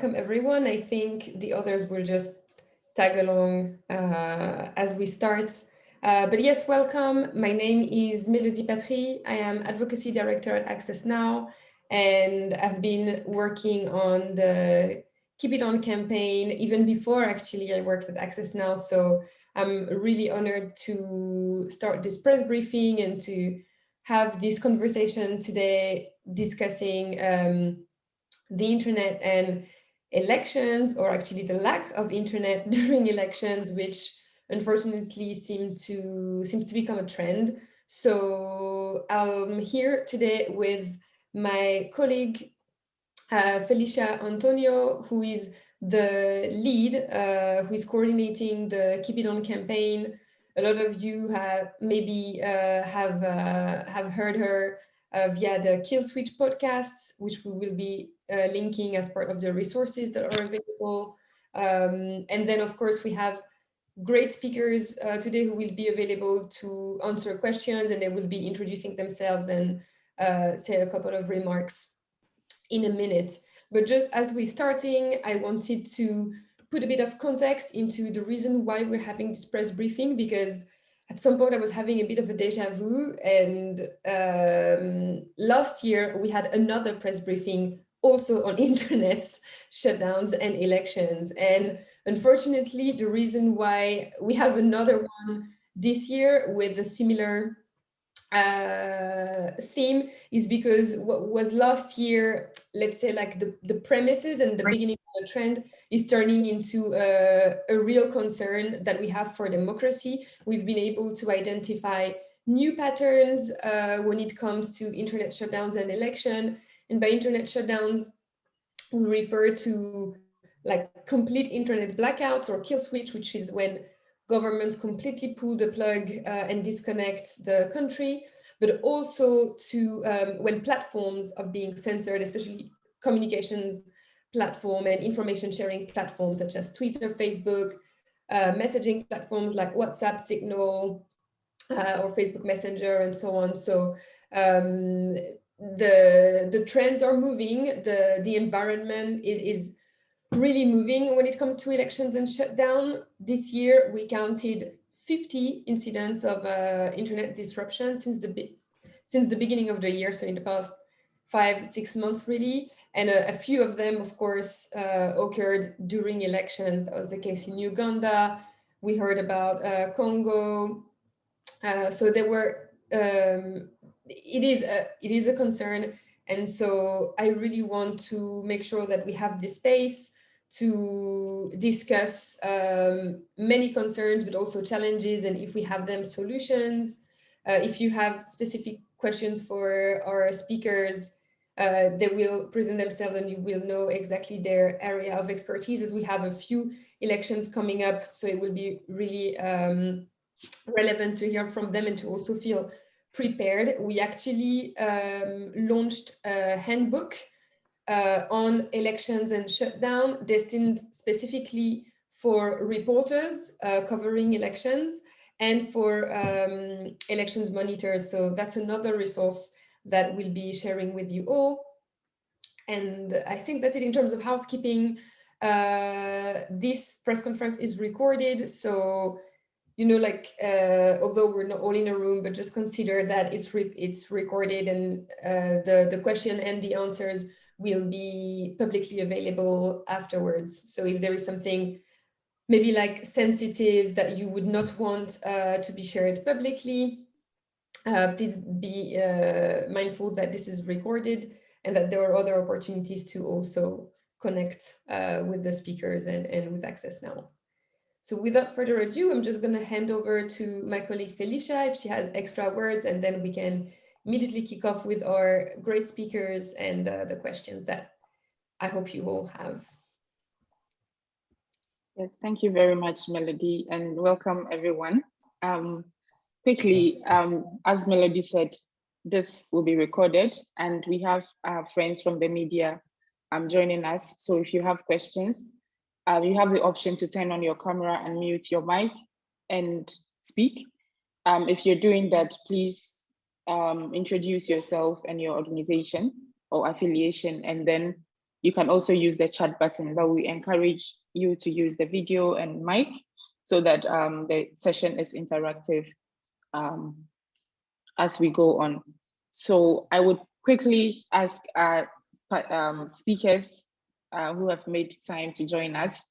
welcome everyone. I think the others will just tag along uh, as we start. Uh, but yes, welcome. My name is Melody Patry. I am Advocacy Director at Access Now, and I've been working on the Keep It On campaign even before actually I worked at Access Now. So I'm really honored to start this press briefing and to have this conversation today discussing um, the internet and elections or actually the lack of internet during elections, which unfortunately seem to seems to become a trend. So I'm here today with my colleague uh, Felicia Anthonio, who is the lead, uh, who is coordinating the Keep It On campaign. A lot of you have maybe uh, have uh, have heard her via the Kill Switch podcasts, which we will be uh, linking as part of the resources that are available. Um, and then, of course, we have great speakers uh, today who will be available to answer questions and they will be introducing themselves and uh, say a couple of remarks in a minute. But just as we're starting, I wanted to put a bit of context into the reason why we're having this press briefing, because at some point I was having a bit of a deja vu. And um, last year we had another press briefing also on internet shutdowns and elections. And unfortunately, the reason why we have another one this year with a similar uh, theme is because what was last year, let's say like the, the premises and the right. beginning of the trend is turning into a, a real concern that we have for democracy. We've been able to identify new patterns uh, when it comes to internet shutdowns and election. And by internet shutdowns, we refer to like complete internet blackouts or kill switch, which is when governments completely pull the plug uh, and disconnect the country, but also to um, when platforms of being censored, especially communications platform and information sharing platforms such as Twitter, Facebook, uh, messaging platforms like WhatsApp, Signal, uh, or Facebook Messenger and so on. So um, the the trends are moving, the, the environment is, is really moving when it comes to elections and shutdown. This year, we counted 50 incidents of uh, internet disruption since the since the beginning of the year, so in the past five, six months really. And a, a few of them, of course, uh, occurred during elections. That was the case in Uganda. We heard about uh, Congo. Uh, so there were, um, it is a, it is a concern. And so I really want to make sure that we have this space to discuss um, many concerns, but also challenges, and if we have them, solutions. Uh, if you have specific questions for our speakers, uh, they will present themselves and you will know exactly their area of expertise as we have a few elections coming up. So it will be really um, relevant to hear from them and to also feel prepared. We actually um, launched a handbook uh, on elections and shutdown destined specifically for reporters uh, covering elections and for um, elections monitors. So that's another resource that we'll be sharing with you all. And I think that's it in terms of housekeeping. Uh, this press conference is recorded. So, you know, like, uh, although we're not all in a room, but just consider that it's re it's recorded and uh, the, the question and the answers will be publicly available afterwards. So if there is something maybe like sensitive that you would not want uh, to be shared publicly, uh, please be uh, mindful that this is recorded and that there are other opportunities to also connect uh, with the speakers and, and with Access Now. So without further ado, I'm just going to hand over to my colleague Felicia if she has extra words, and then we can immediately kick off with our great speakers and uh, the questions that I hope you all have. Yes, thank you very much, Melody, and welcome everyone. Um, quickly, um, as Melody said, this will be recorded and we have our friends from the media um, joining us. So if you have questions, uh, you have the option to turn on your camera and mute your mic and speak. Um, if you're doing that, please um, introduce yourself and your organization or affiliation, and then you can also use the chat button, but we encourage you to use the video and mic so that um, the session is interactive um, as we go on. So I would quickly ask our um, speakers uh, who have made time to join us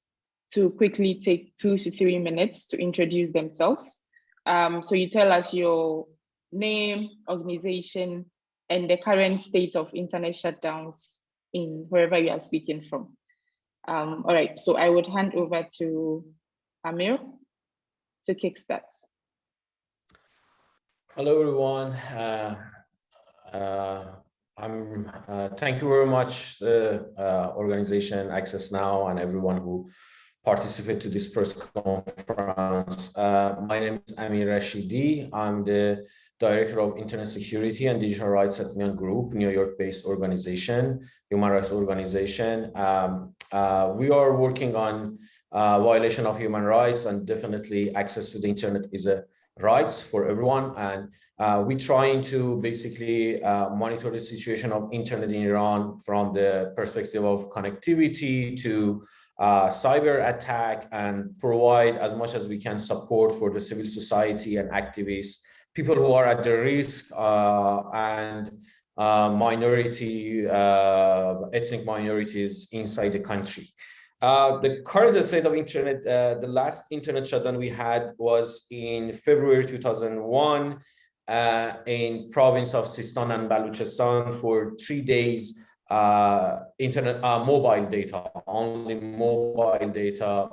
to quickly take two to three minutes to introduce themselves. Um, so you tell us your name, organization, and the current state of internet shutdowns in wherever you are speaking from. Um, all right, so I would hand over to Amir to kickstart. Hello, everyone. Uh, uh, I'm. Uh, thank you very much, the uh, organization Access Now and everyone who participated to this press conference. Uh, my name is Amir Rashidi. I'm the Director of Internet Security and Digital Rights at Miaan Group, New York-based organization, human rights organization. Um, uh, we are working on uh, violation of human rights and definitely access to the internet is a rights for everyone. And uh, we're trying to basically uh, monitor the situation of internet in Iran from the perspective of connectivity to uh, cyber attack and provide as much as we can support for the civil society and activists people who are at the risk uh, and uh, minority, uh, ethnic minorities inside the country. Uh, the current state of internet, uh, the last internet shutdown we had was in February 2001 uh, in province of Sistan and Baluchistan for three days. internet, mobile data, only mobile data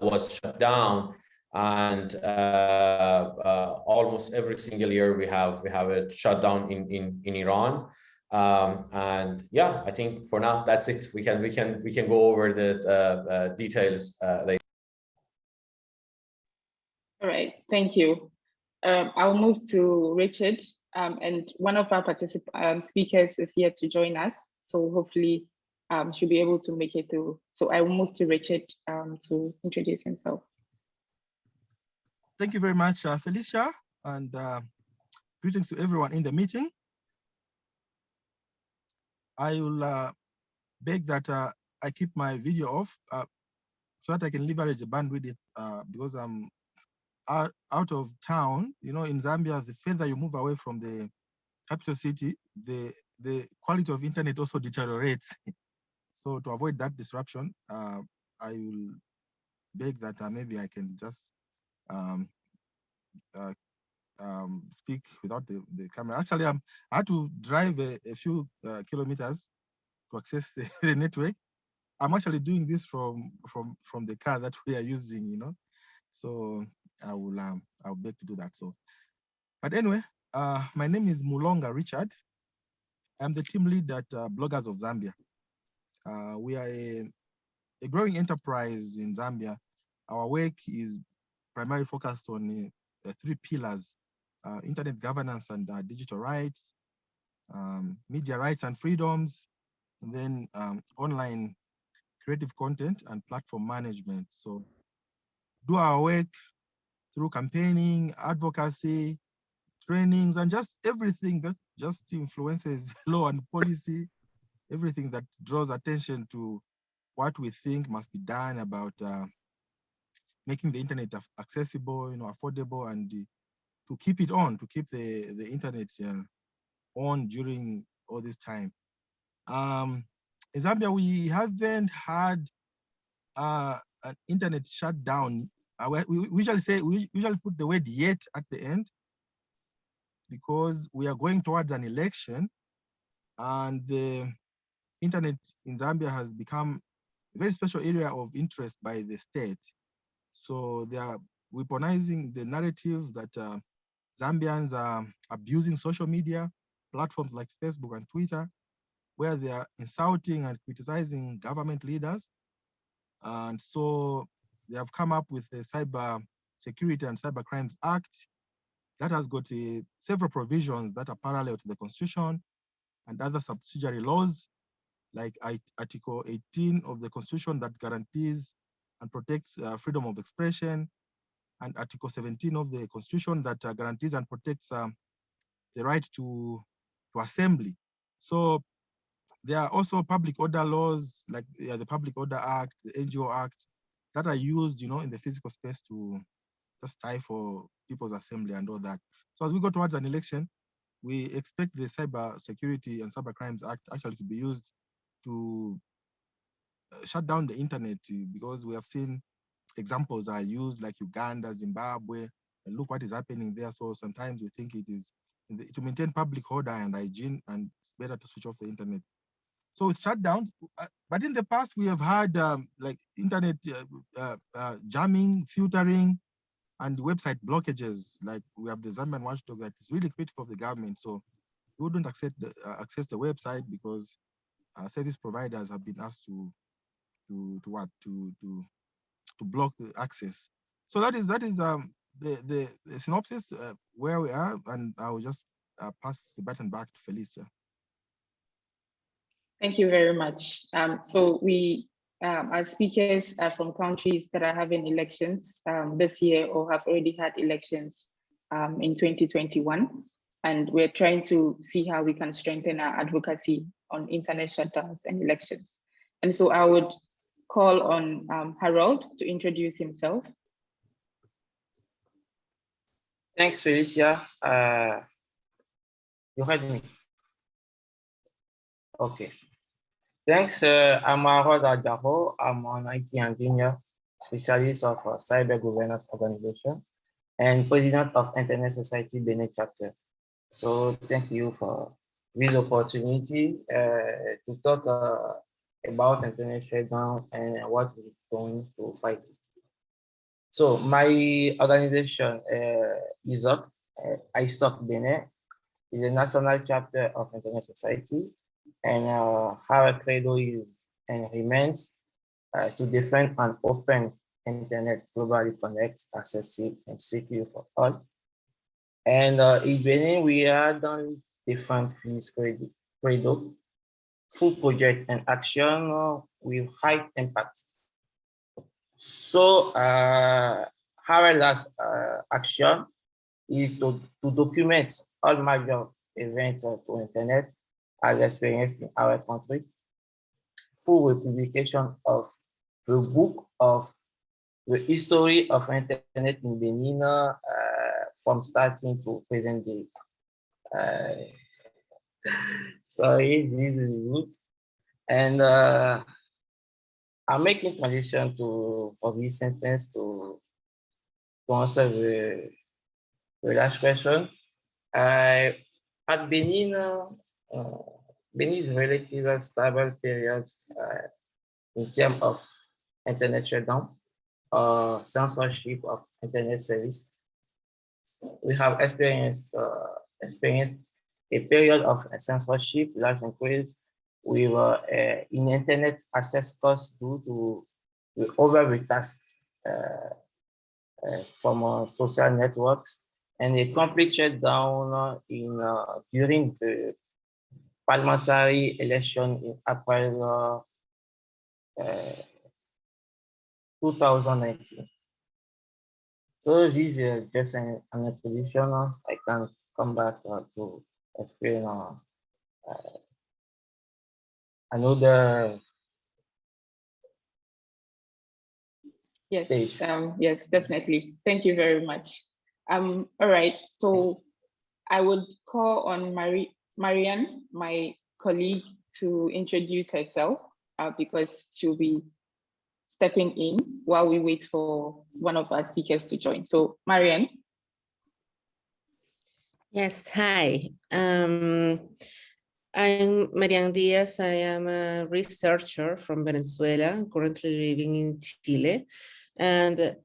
was shut down and uh, uh, almost every single year we have we have a shutdown in in in Iran. Um, and yeah, I think for now that's it. We can we can we can go over the uh, details later. All right, thank you. Um, I'll move to Richard, um, and one of our um, speakers is here to join us. So hopefully, um, she'll be able to make it through. So I will move to Richard um, to introduce himself. Thank you very much, uh, Felicia, and uh, greetings to everyone in the meeting. I will uh, beg that uh, I keep my video off uh, so that I can leverage the bandwidth uh, because I'm out, of town. You know, in Zambia, the further you move away from the capital city, the the quality of internet also deteriorates. so to avoid that disruption, I will beg that maybe I can just um, uh, um, speak without the, the camera. Actually, I'm, I had to drive a, a few uh, kilometers to access the, the, network. I'm actually doing this from from from the car that we are using, you know. So I will um, I'll beg to do that. So, but anyway, uh, my name is Mulonga Richard. I'm the team lead at uh, Bloggers of Zambia. Uh, we are a, a growing enterprise in Zambia. Our work is primarily focused on uh, three pillars, uh, internet governance and uh, digital rights, um, media rights and freedoms, and then um, online creative content and platform management. So do our work through campaigning, advocacy, trainings, and just everything that just influences law and policy, everything that draws attention to what we think must be done about uh, making the internet accessible, you know, affordable, and to keep it on, to keep the the internet uh, on during all this time. Um, in Zambia, we haven't had uh, an internet shutdown. Uh, we usually say we usually put the word "yet" at the end because we are going towards an election, and the internet in Zambia has become a very special area of interest by the state. So they are weaponizing the narrative that uh, Zambians are abusing social media platforms like Facebook and Twitter, where they are insulting and criticizing government leaders. And so they have come up with the Cyber Security and Cyber Crimes Act that has got uh, several provisions that are parallel to the Constitution and other subsidiary laws, like Article 18 of the Constitution that guarantees and protects uh, freedom of expression, and Article 17 of the Constitution that uh, guarantees and protects um, the right to, to assembly. So there are also public order laws like yeah, the Public Order Act, the NGO Act, that are used, you know, in the physical space to just stifle people's assembly and all that. So as we go towards an election, we expect the Cyber Security and Cyber Crimes Act actually to be used to shut down the internet because we have seen examples are used like Uganda, Zimbabwe, and look what is happening there. So sometimes we think it is to maintain public order and hygiene, and it's better to switch off the internet. So it's shut down. Uh, but in the past, we have had um, like internet uh, uh, uh, jamming, filtering, and website blockages. Like we have the Zambian watchdog that is really critical of the government. So we wouldn't accept the, uh, access the website because service providers have been asked to to to what to to to block the access. So that is that is um the the, the synopsis uh, where we are, and I will just uh, pass the baton back to Felicia. Thank you very much. Um, so we, um, our speakers are from countries that are having elections um, this year or have already had elections um, in 2021. And we're trying to see how we can strengthen our advocacy on internet shutdowns and elections. And so I would call on um, Harold to introduce himself. Thanks, Felicia. Uh, you heard me. Okay. Thanks, uh, I'm Harold Adaho. I'm an IT engineer, specialist of a cyber governance organization, and president of Internet Society Benin chapter. So thank you for this opportunity uh, to talk uh, about internet shutdown and what we're going to fight it. So my organization uh, is up, uh, ISOC Benin, is a national chapter of Internet Society, and uh, our credo is and remains uh, to defend an open internet globally connect, accessible, and secure for all. And uh, in Benin, we are done different things credo, full project and action uh, with high impact. So uh, our last uh, action is to, to document all major events uh, to internet as experienced in our country, full publication of the book of the history of internet in Benin uh, from starting to present day. Sorry, this is good. And uh, I'm making transition to this sentence to, to answer the, the last question. Uh, at Benin, uh, Benin is relatively stable period uh, in terms of internet shutdown, uh, censorship of internet service. We have experienced uh, experienced a period of censorship, large increase with uh, in internet access costs due to the over recast uh, uh, from uh, social networks and a complete shutdown in during the parliamentary election in April 2019. So this is just an, an introduction. I can come back uh, to explain uh, uh, another yes, stage. Um, yes, definitely. Thank you very much. Um, all right, so I would call on Marie, Marianne, my colleague, to introduce herself uh, because she'll be stepping in while we wait for one of our speakers to join. So Marianne. Yes, hi. Um, I'm Marianne Diaz. I am a researcher from Venezuela, currently living in Chile. And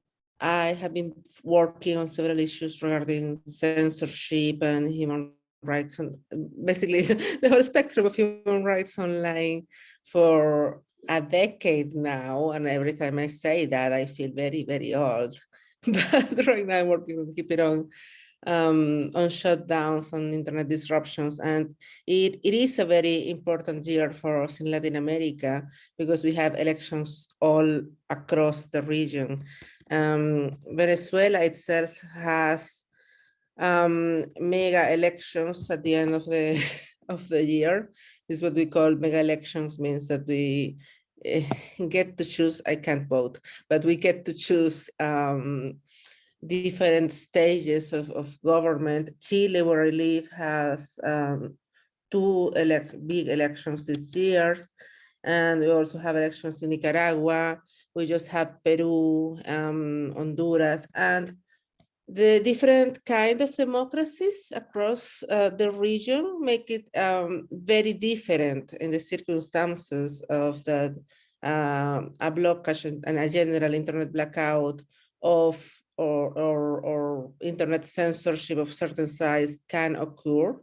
I have been working on several issues regarding censorship and human rights, and basically the whole spectrum of human rights online for a decade now. And every time I say that, I feel very, very old. But right now I'm working on Keep It On um, on shutdowns, and internet disruptions. And it, it is a very important year for us in Latin America because we have elections all across the region. Um, Venezuela itself has um, mega elections at the end of the of the year This is what we call mega elections, means that we uh, get to choose, I can't vote, but we get to choose um, different stages of, of government. Chile, where I live, has um, two elect big elections this year. And we also have elections in Nicaragua. We just have Peru, um, Honduras, and the different kind of democracies across uh, the region make it um, very different in the circumstances of the uh, a blockage and a general internet blackout of or, or, or internet censorship of certain size can occur.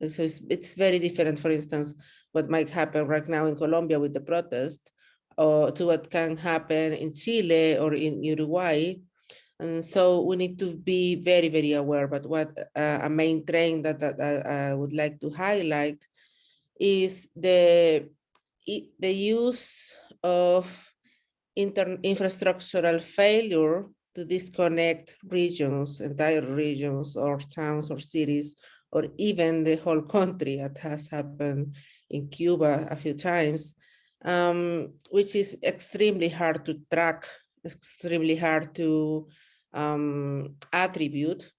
And so it's, it's very different, for instance, what might happen right now in Colombia with the protest or to what can happen in Chile or in Uruguay. And so we need to be very, very aware. But what uh, a main trend that, that, that I would like to highlight is the, the use of inter infrastructural failure to disconnect regions, entire regions or towns or cities, or even the whole country that has happened in Cuba a few times, um, which is extremely hard to track, extremely hard to um, attribute.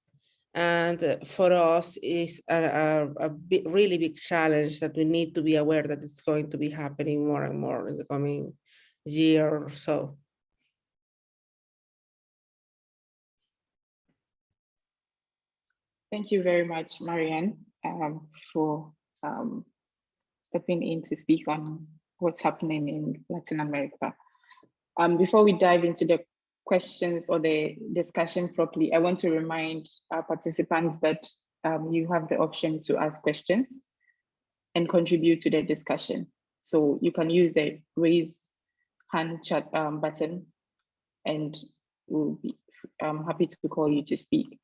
And for us is a, a, a big, really big challenge that we need to be aware that it's going to be happening more and more in the coming year or so. Thank you very much, Marianne, um, for um, stepping in to speak on what's happening in Latin America. Um, before we dive into the questions or the discussion properly, I want to remind our participants that um, you have the option to ask questions and contribute to the discussion. So you can use the raise hand chat um, button and we'll be um, happy to call you to speak.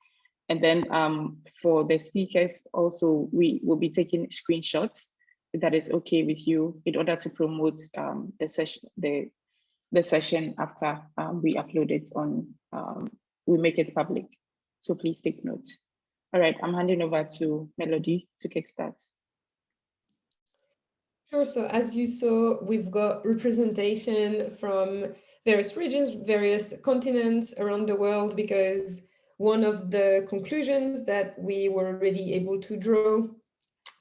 And then um, for the speakers, also, we will be taking screenshots, if that is okay with you, in order to promote um, the session, the, the session after um, we upload it on, um, we make it public. So please take note. All right, I'm handing over to Melody to kickstart. Sure, so as you saw, we've got representation from various regions, various continents around the world, because one of the conclusions that we were already able to draw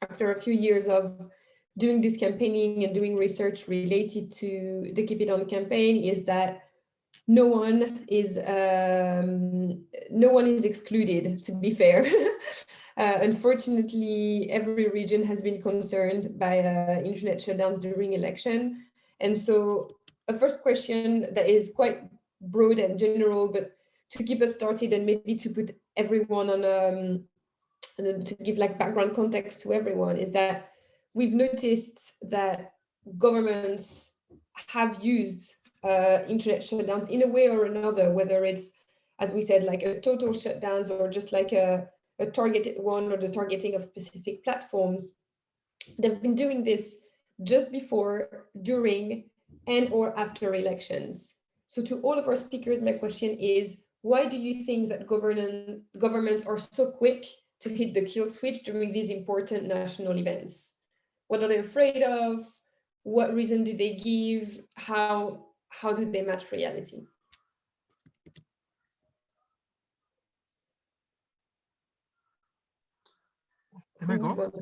after a few years of doing this campaigning and doing research related to the Keep It On campaign is that no one is um, no one is excluded, to be fair. uh, unfortunately, every region has been concerned by uh, internet shutdowns during election. And so a first question that is quite broad and general, but to keep us started and maybe to put everyone on um, to give like background context to everyone is that we've noticed that governments have used uh, internet shutdowns in a way or another, whether it's, as we said, like a total shutdowns or just like a, a targeted one or the targeting of specific platforms. They've been doing this just before, during, and or after elections. So to all of our speakers, my question is, why do you think that government, governments are so quick to hit the kill switch during these important national events? What are they afraid of? What reason do they give? How, how do they match reality? Can I go?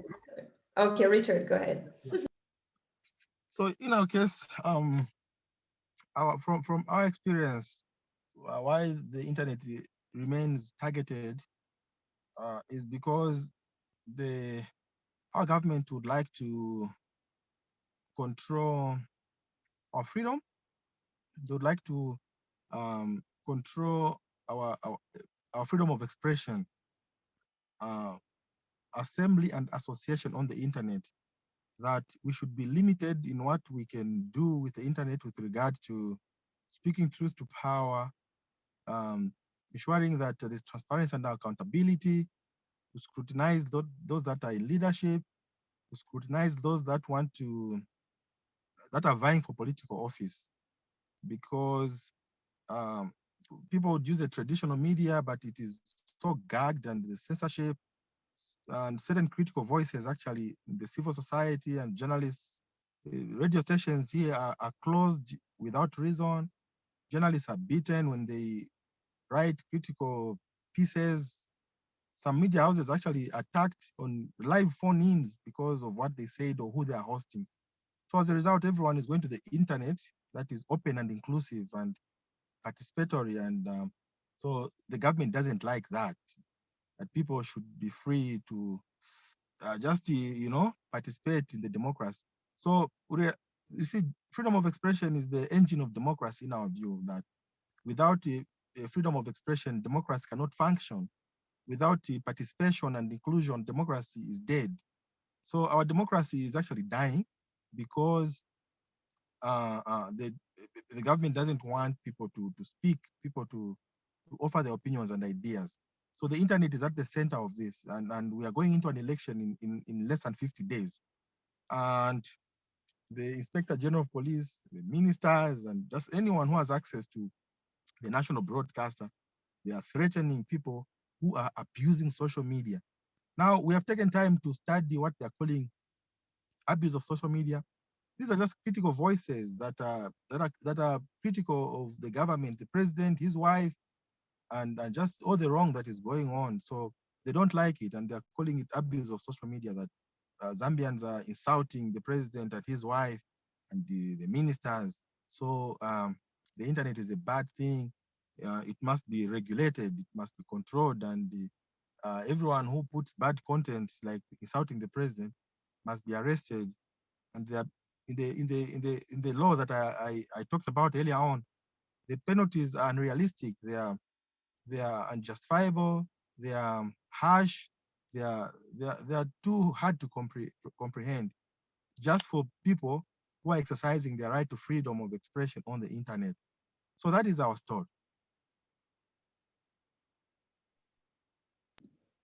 Okay, Richard, go ahead. so in our case, um, our, from, from our experience, why the internet remains targeted uh, is because the our government would like to control our freedom. They would like to um, control our, our, our freedom of expression, uh, assembly and association on the internet. That we should be limited in what we can do with the internet with regard to speaking truth to power, um, ensuring that there's transparency and accountability, to scrutinize those, those that are in leadership, to scrutinize those that want to, that are vying for political office. Because um, people would use the traditional media, but it is so gagged and the censorship and certain critical voices actually the civil society and journalists radio stations here are, are closed without reason journalists are beaten when they write critical pieces. Some media houses actually attacked on live phone-ins because of what they said or who they are hosting. So as a result everyone is going to the internet that is open and inclusive and participatory and um, so the government doesn't like that that people should be free to uh, just you know participate in the democracy. So you see freedom of expression is the engine of democracy in our view that without a, a freedom of expression democracy cannot function without participation and inclusion democracy is dead so our democracy is actually dying because uh, uh, the, the government doesn't want people to, to speak, people to, to offer their opinions and ideas. So the internet is at the center of this, and, and we are going into an election in, in, in less than 50 days. And the Inspector General of Police, the ministers, and just anyone who has access to the national broadcaster, they are threatening people who are abusing social media. Now, we have taken time to study what they're calling abuse of social media. These are just critical voices that are, that are, that are critical of the government, the president, his wife, and, and just all the wrong that is going on. So they don't like it and they're calling it abuse of social media that uh, Zambians are insulting the president and his wife and the, the ministers. So um, the internet is a bad thing. Uh, it must be regulated, it must be controlled and the, uh, everyone who puts bad content like insulting the president must be arrested. And in the in the in the in the law that I, I, I talked about earlier on, the penalties are unrealistic. They are they are unjustifiable. They are harsh. They are they are, they are too hard to compre comprehend, just for people who are exercising their right to freedom of expression on the internet. So that is our story.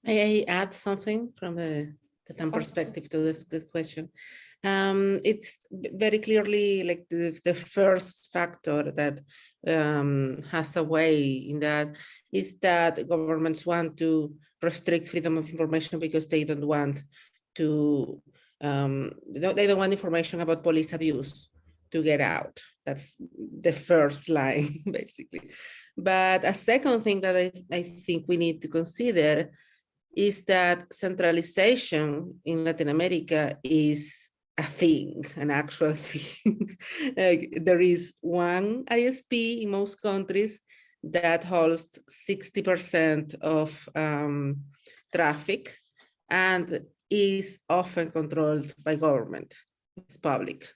May I add something from the Latam perspective to this good question? Um, it's very clearly like the, the first factor that um, has a way in that is that governments want to restrict freedom of information because they don't want to, um, they, don't, they don't want information about police abuse to get out. That's the first line, basically. But a second thing that I, I think we need to consider is that centralization in Latin America is a thing, an actual thing. there is one ISP in most countries that holds 60% of um, traffic and is often controlled by government, it's public.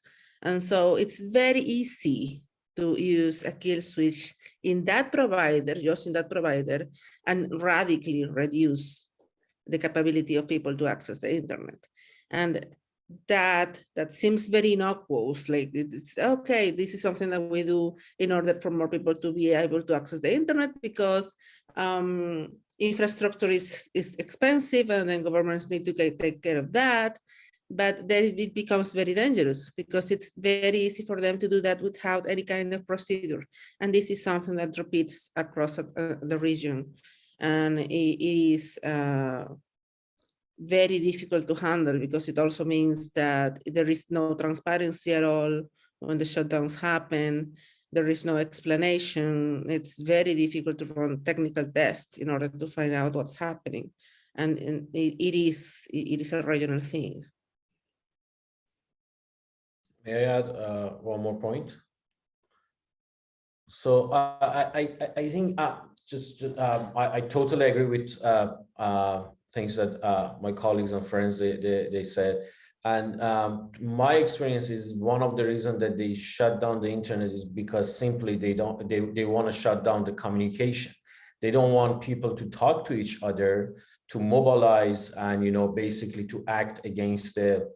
And so it's very easy to use a kill switch in that provider, just in that provider, and radically reduce the capability of people to access the internet. And that that seems very innocuous like it's okay this is something that we do in order for more people to be able to access the internet because um, infrastructure is is expensive and then governments need to take care of that. But then it becomes very dangerous because it's very easy for them to do that without any kind of procedure. And this is something that repeats across uh, the region. And it is uh, very difficult to handle because it also means that there is no transparency at all when the shutdowns happen. There is no explanation. It's very difficult to run technical tests in order to find out what's happening. And, and it, it is it is a regional thing. May I add uh, one more point? So uh, I, I, I think uh, just, just um, I, I totally agree with uh, uh, things that uh, my colleagues and friends they they, they said. And um, my experience is one of the reasons that they shut down the internet is because simply they don't they, they want to shut down the communication. They don't want people to talk to each other, to mobilize and you know basically to act against the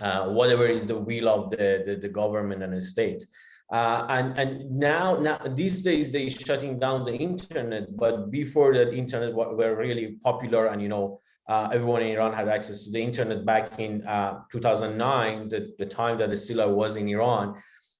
uh, whatever is the will of the, the, the government and the state. Uh, and and now now these days they shutting down the internet but before that internet were really popular and you know uh, everyone in Iran had access to the internet. Back in uh, 2009 the, the time that the Sila was in Iran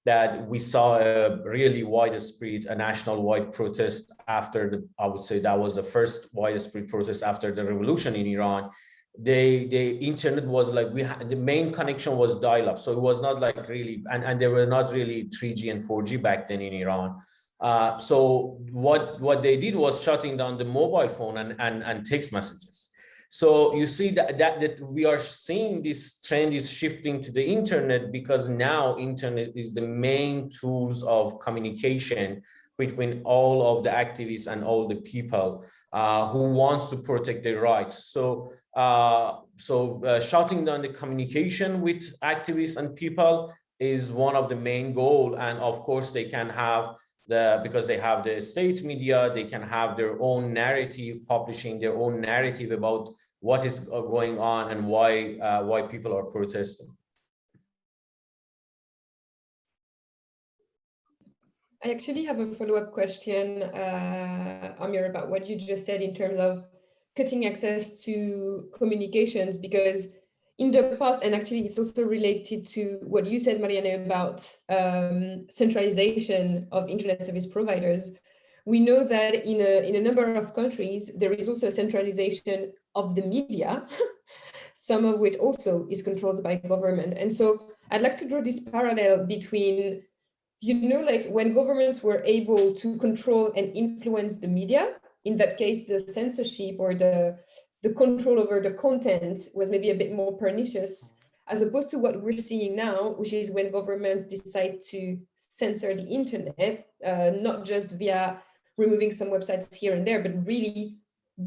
that we saw a really widespread a national wide protest after the I would say that was the first widespread protest after the revolution in Iran. They the internet was like we had the main connection was dial-up. So it was not like really and and there were not really 3g and 4g back then in iran. Uh, so what what they did was shutting down the mobile phone and and, and text messages so you see that, that that we are seeing this trend is shifting to the internet because now internet is the main tools of communication between all of the activists and all the people uh, who wants to protect their rights. So uh, so uh, shutting down the communication with activists and people is one of the main goal. And of course, they can have the because they have the state media, they can have their own narrative, publishing their own narrative about what is going on and why uh, why people are protesting. I actually have a follow-up question, uh, Amir, about what you just said in terms of cutting access to communications, because in the past, and actually it's also related to what you said, Marianne, about um, centralization of internet service providers. We know that in a, in a number of countries, there is also a centralization of the media, some of which also is controlled by government. And so I'd like to draw this parallel between you know, like when governments were able to control and influence the media, in that case, the censorship or the, the control over the content was maybe a bit more pernicious, as opposed to what we're seeing now, which is when governments decide to censor the internet, uh, not just via removing some websites here and there, but really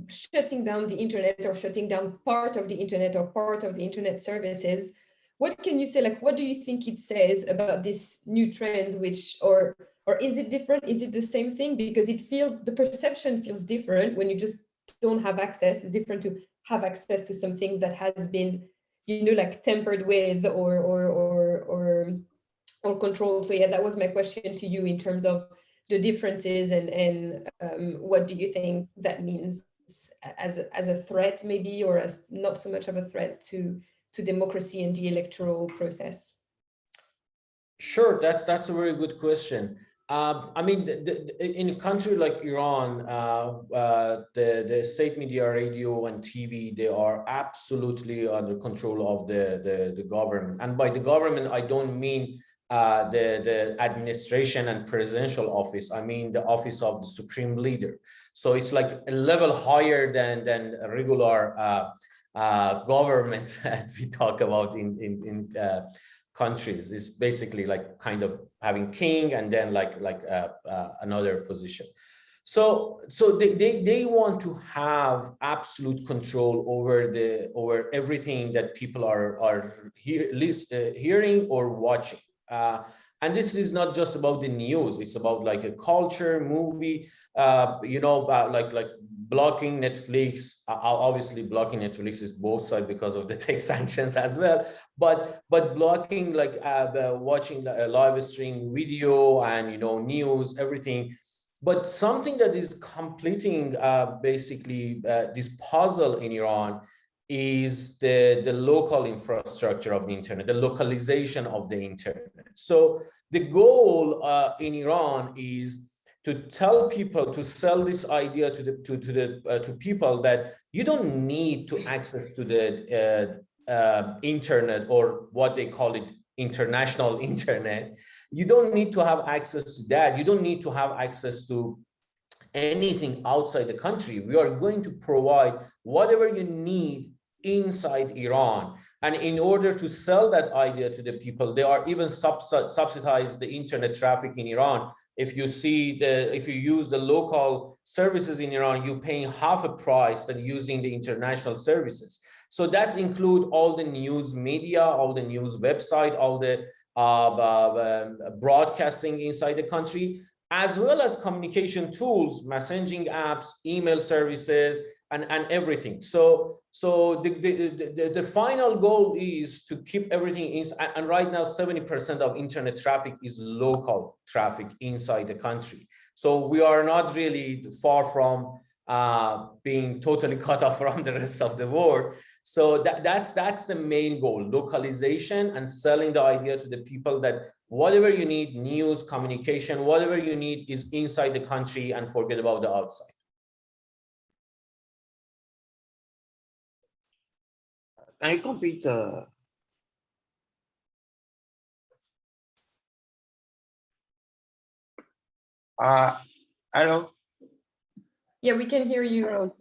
shutting down the internet or shutting down part of the internet or part of the internet services what can you say, like, what do you think it says about this new trend, which, or, or is it different? Is it the same thing? Because it feels, the perception feels different when you just don't have access. It's different to have access to something that has been, you know, like tempered with or, or, or, or, or controlled. So yeah, that was my question to you in terms of the differences and, and um, what do you think that means as, as a threat maybe, or as not so much of a threat to to democracy and the electoral process? Sure, that's that's a very good question. Um, I mean, the, the, in a country like Iran, uh, uh, the, the state media, radio and TV, they are absolutely under control of the, the, the government. And by the government, I don't mean uh, the, the administration and presidential office. I mean the office of the supreme leader. So it's like a level higher than, than regular uh, uh, government that we talk about in in, in uh, countries is basically like kind of having king and then like like uh, uh, another position. So so they, they they want to have absolute control over the over everything that people are are hear, list, uh, hearing or watching. Uh, and this is not just about the news; it's about like a culture, movie, you know, about like like blocking Netflix, obviously blocking Netflix is both sides because of the tech sanctions as well, but but blocking like uh, watching the live stream video and you know news, everything. But something that is completing uh, basically uh, this puzzle in Iran is the, the local infrastructure of the internet, the localization of the internet. So the goal uh, in Iran is to tell people to sell this idea to the to, to the uh, to people that you don't need to access to the uh, uh, internet or what they call it international internet. You don't need to have access to that. You don't need to have access to anything outside the country. We are going to provide whatever you need inside iran. And in order to sell that idea to the people they are even subsidize the internet traffic in iran if you see the, if you use the local services in Iran, you're paying half a price than using the international services. So that's include all the news media, all the news website, all the uh, uh, broadcasting inside the country, as well as communication tools, messaging apps, email services, and, and everything. So, so the, the, the, the, final goal is to keep everything in, and right now 70% of internet traffic is local traffic inside the country. So we are not really far from uh, being totally cut off from the rest of the world. So that, that's, that's the main goal, localization and selling the idea to the people that whatever you need, news, communication, whatever you need is inside the country and forget about the outside. Can you complete? Uh, uh, hello. Yeah, we can hear you.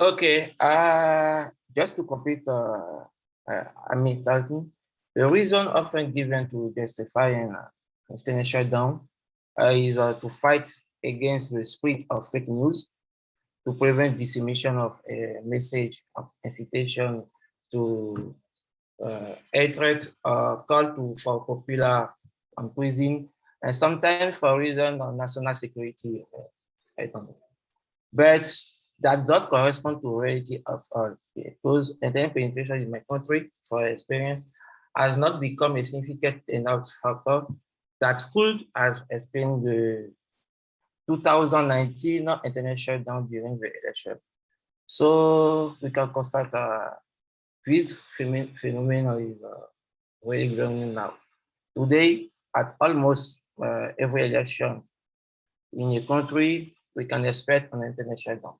Okay. Uh, just to complete, uh, uh, I mean, talking, the reason often given to justifying uh, internet shutdown uh, is uh, to fight against the spread of fake news, to prevent dissemination of a message of incitation to uh, hatred, uh, call to for popular and prison, and sometimes for reason of national security. Uh, I don't know. But that does correspond to reality of all because internet penetration in my country, for experience, has not become a significant enough factor that could have explained the 2019 internet shutdown during the election. So we can constate uh, this phenomenon is uh, really growing now. Today, at almost uh, every election in a country, we can expect an internet shutdown.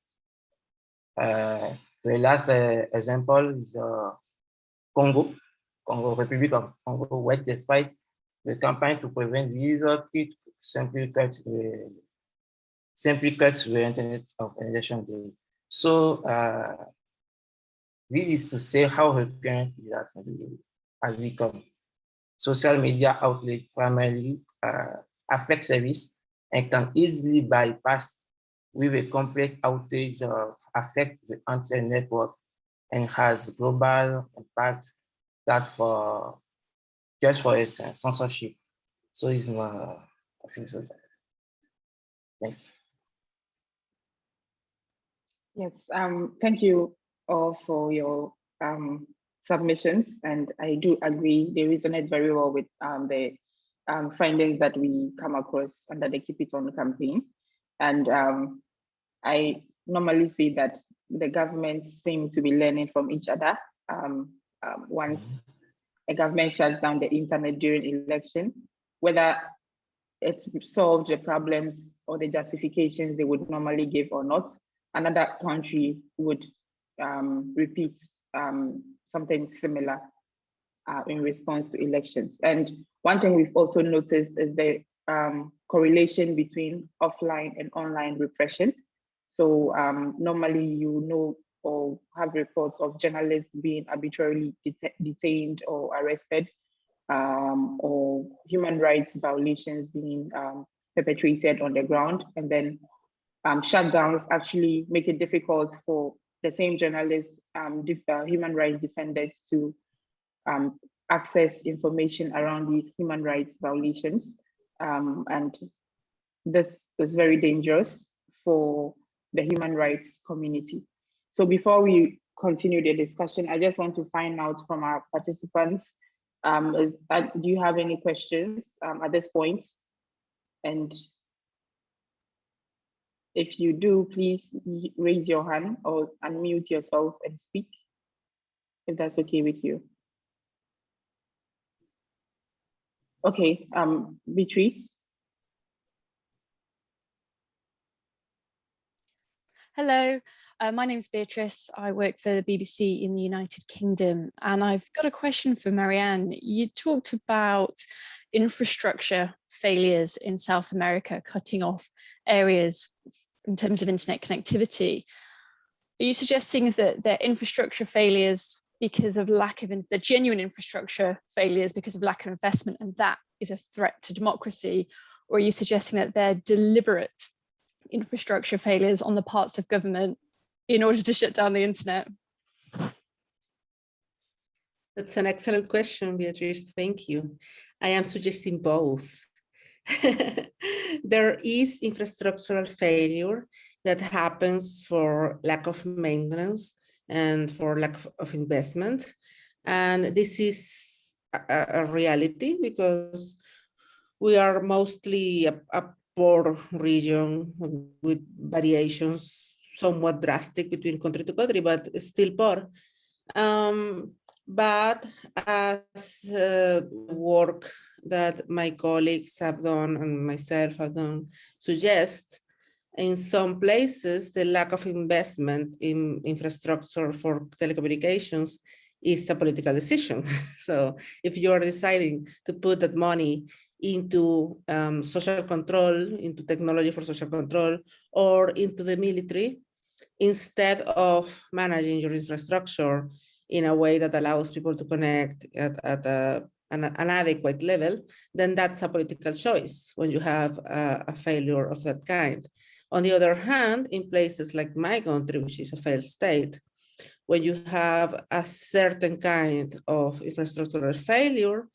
Uh, the last uh, example is uh, Congo, Congo Republic of Congo, where despite the campaign to prevent visa, it simply cut the simply cut the internet of election day. So uh, this is to say how recurrent that has become. Social media outlet primarily uh, affect service and can easily bypass with a complex outage of affect the entire network and has global impact that for just for its censorship. So it's my, I think so. Thanks. Yes, um, thank you all for your um, submissions. And I do agree, they resonate very well with um, the um, findings that we come across under the Keep It On campaign. And um, I normally see that the governments seem to be learning from each other. Um, um, once a government shuts down the internet during election, whether it solved the problems or the justifications they would normally give or not, another country would um, repeat um, something similar uh, in response to elections. And one thing we've also noticed is the um, correlation between offline and online repression. So um, normally you know or have reports of journalists being arbitrarily det detained or arrested um, or human rights violations being um, perpetrated on the ground. And then um, shutdowns actually make it difficult for the same journalists, um, uh, human rights defenders to um, access information around these human rights violations. Um, and this is very dangerous for the human rights community. So before we continue the discussion, I just want to find out from our participants, um, is, uh, do you have any questions um, at this point? And if you do, please raise your hand or unmute yourself and speak, if that's okay with you. Okay, um, Beatrice. Hello, uh, my name is Beatrice. I work for the BBC in the United Kingdom, and I've got a question for Marianne. You talked about infrastructure failures in South America, cutting off areas in terms of internet connectivity. Are you suggesting that the infrastructure failures because of lack of the genuine infrastructure failures because of lack of investment and that is a threat to democracy? Or are you suggesting that they're deliberate infrastructure failures on the parts of government in order to shut down the internet? That's an excellent question, Beatrice. Thank you. I am suggesting both. there is infrastructural failure that happens for lack of maintenance and for lack of investment. And this is a, a reality because we are mostly a, a poor region with variations somewhat drastic between country to country, but still poor. Um, but as uh, work that my colleagues have done and myself have done suggest, in some places, the lack of investment in infrastructure for telecommunications is a political decision. so if you are deciding to put that money into um, social control, into technology for social control, or into the military, instead of managing your infrastructure in a way that allows people to connect at, at a, an, an, adequate level, then that's a political choice when you have a, a failure of that kind. On the other hand, in places like my country, which is a failed state, when you have a certain kind of infrastructural failure,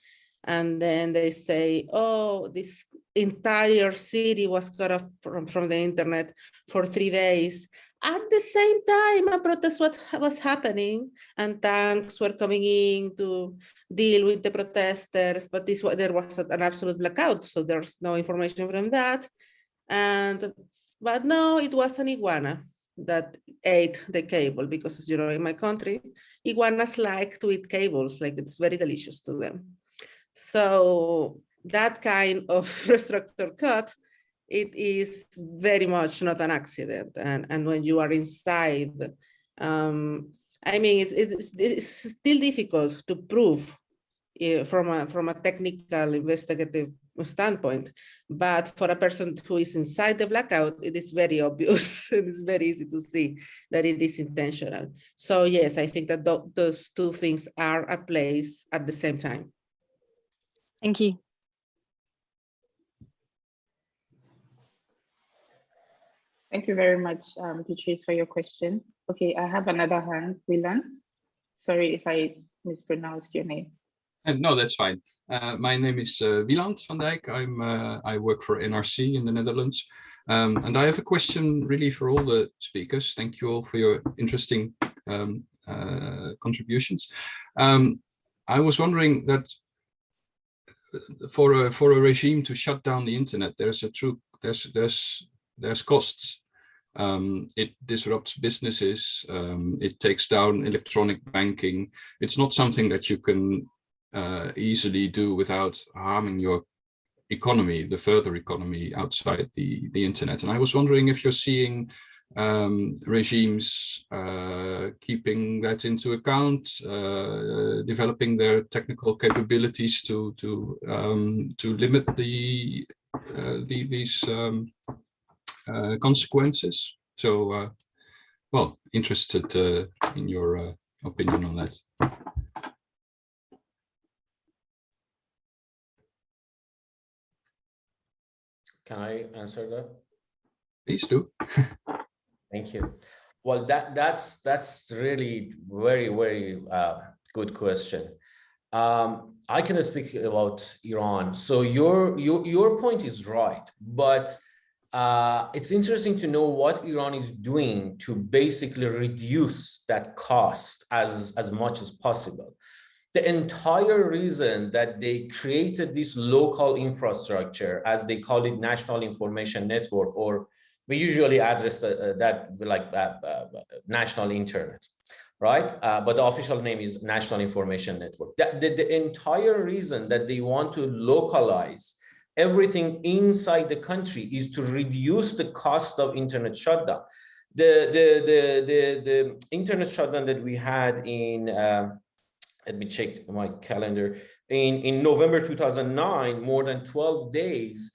and then they say, oh, this entire city was cut off from, from the internet for three days. At the same time, a protest what was happening and tanks were coming in to deal with the protesters, but this there was an absolute blackout, so there's no information from that. And but no, it was an iguana that ate the cable because as you know, in my country, iguanas like to eat cables, like it's very delicious to them. So that kind of infrastructure cut, it is very much not an accident. And, and when you are inside, um, I mean, it's, it's, it's still difficult to prove uh, from, a, from a technical investigative standpoint, but for a person who is inside the blackout, it is very obvious and it's very easy to see that it is intentional. So yes, I think that th those two things are at place at the same time. Thank you. Thank you very much, um, Beatrice, for your question. Okay, I have another hand, Wilan. Sorry if I mispronounced your name. And no, that's fine. Uh, my name is uh, Wieland van Dijk. I'm uh, I work for NRC in the Netherlands, um, and I have a question really for all the speakers. Thank you all for your interesting um, uh, contributions. Um, I was wondering that for a for a regime to shut down the internet, there's a true there's there's there's costs. Um, it disrupts businesses. Um, it takes down electronic banking. It's not something that you can uh, easily do without harming your economy, the further economy outside the the internet. And I was wondering if you're seeing um, regimes uh, keeping that into account, uh, developing their technical capabilities to to um, to limit the, uh, the these um, consequences. So, uh, well, interested uh, in your opinion on that. Can I answer that? Please do. Thank you. Well, that that's that's really very very uh, good question. Um, I can speak about Iran. So your your your point is right, but uh, it's interesting to know what Iran is doing to basically reduce that cost as as much as possible. The entire reason that they created this local infrastructure, as they call it, national information network, or we usually address uh, uh, that like uh, uh, national internet, right? Uh, but the official name is National Information Network. That, the, the entire reason that they want to localize everything inside the country is to reduce the cost of internet shutdown. The, the, the, the, the internet shutdown that we had in, uh, let me check my calendar, in, in November 2009, more than 12 days,